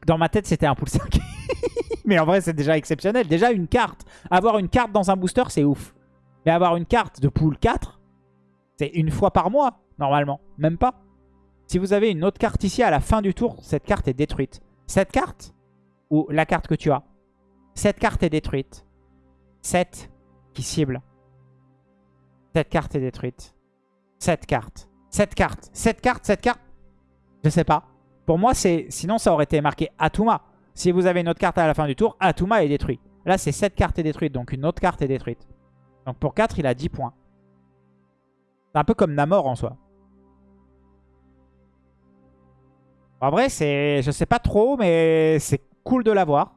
dans ma tête, c'était un pool 5. [laughs] mais en vrai, c'est déjà exceptionnel. Déjà, une carte. Avoir une carte dans un booster, c'est ouf. Mais avoir une carte de pool 4, c'est une fois par mois, normalement. Même pas. Si vous avez une autre carte ici à la fin du tour, cette carte est détruite. Cette carte, ou la carte que tu as, cette carte est détruite. Cette qui cible. Cette carte est détruite. Cette carte. Cette carte. Cette carte, cette carte. Je sais pas. Pour moi, c'est sinon ça aurait été marqué Atuma. Si vous avez une autre carte à la fin du tour, Atuma est détruit. Là, c'est cette carte est détruite, donc une autre carte est détruite. Donc pour 4, il a 10 points. Un peu comme Namor en soi. En vrai, c'est, je sais pas trop, mais c'est cool de l'avoir.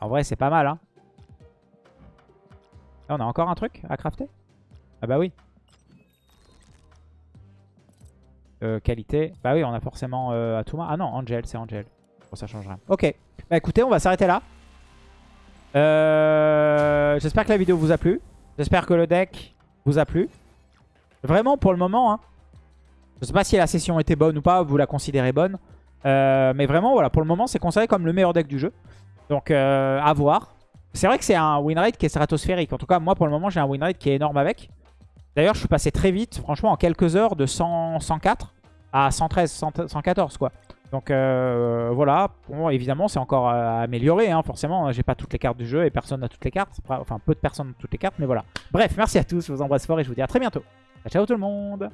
En vrai, c'est pas mal. Hein. on a encore un truc à crafter? Ah bah oui. Euh, qualité. Bah oui, on a forcément euh, Atuma. Ah non, Angel, c'est Angel. Bon, ça change rien. Ok. Bah écoutez, on va s'arrêter là. Euh, j'espère que la vidéo vous a plu. J'espère que le deck vous a plu. Vraiment, pour le moment, hein, je sais pas si la session était bonne ou pas, vous la considérez bonne. Euh, mais vraiment, voilà, pour le moment, c'est considéré comme le meilleur deck du jeu. Donc, euh, à voir. C'est vrai que c'est un win rate qui est stratosphérique. En tout cas, moi, pour le moment, j'ai un win rate qui est énorme avec. D'ailleurs, je suis passé très vite, franchement, en quelques heures, de 104 à 113, 114, quoi. Donc, euh, voilà. Évidemment, c'est encore amélioré, hein, forcément. J'ai pas toutes les cartes du jeu et personne n'a toutes les cartes. Enfin, peu de personnes ont toutes les cartes, mais voilà. Bref, merci à tous, je vous embrasse fort et je vous dis à très bientôt. Ciao tout le monde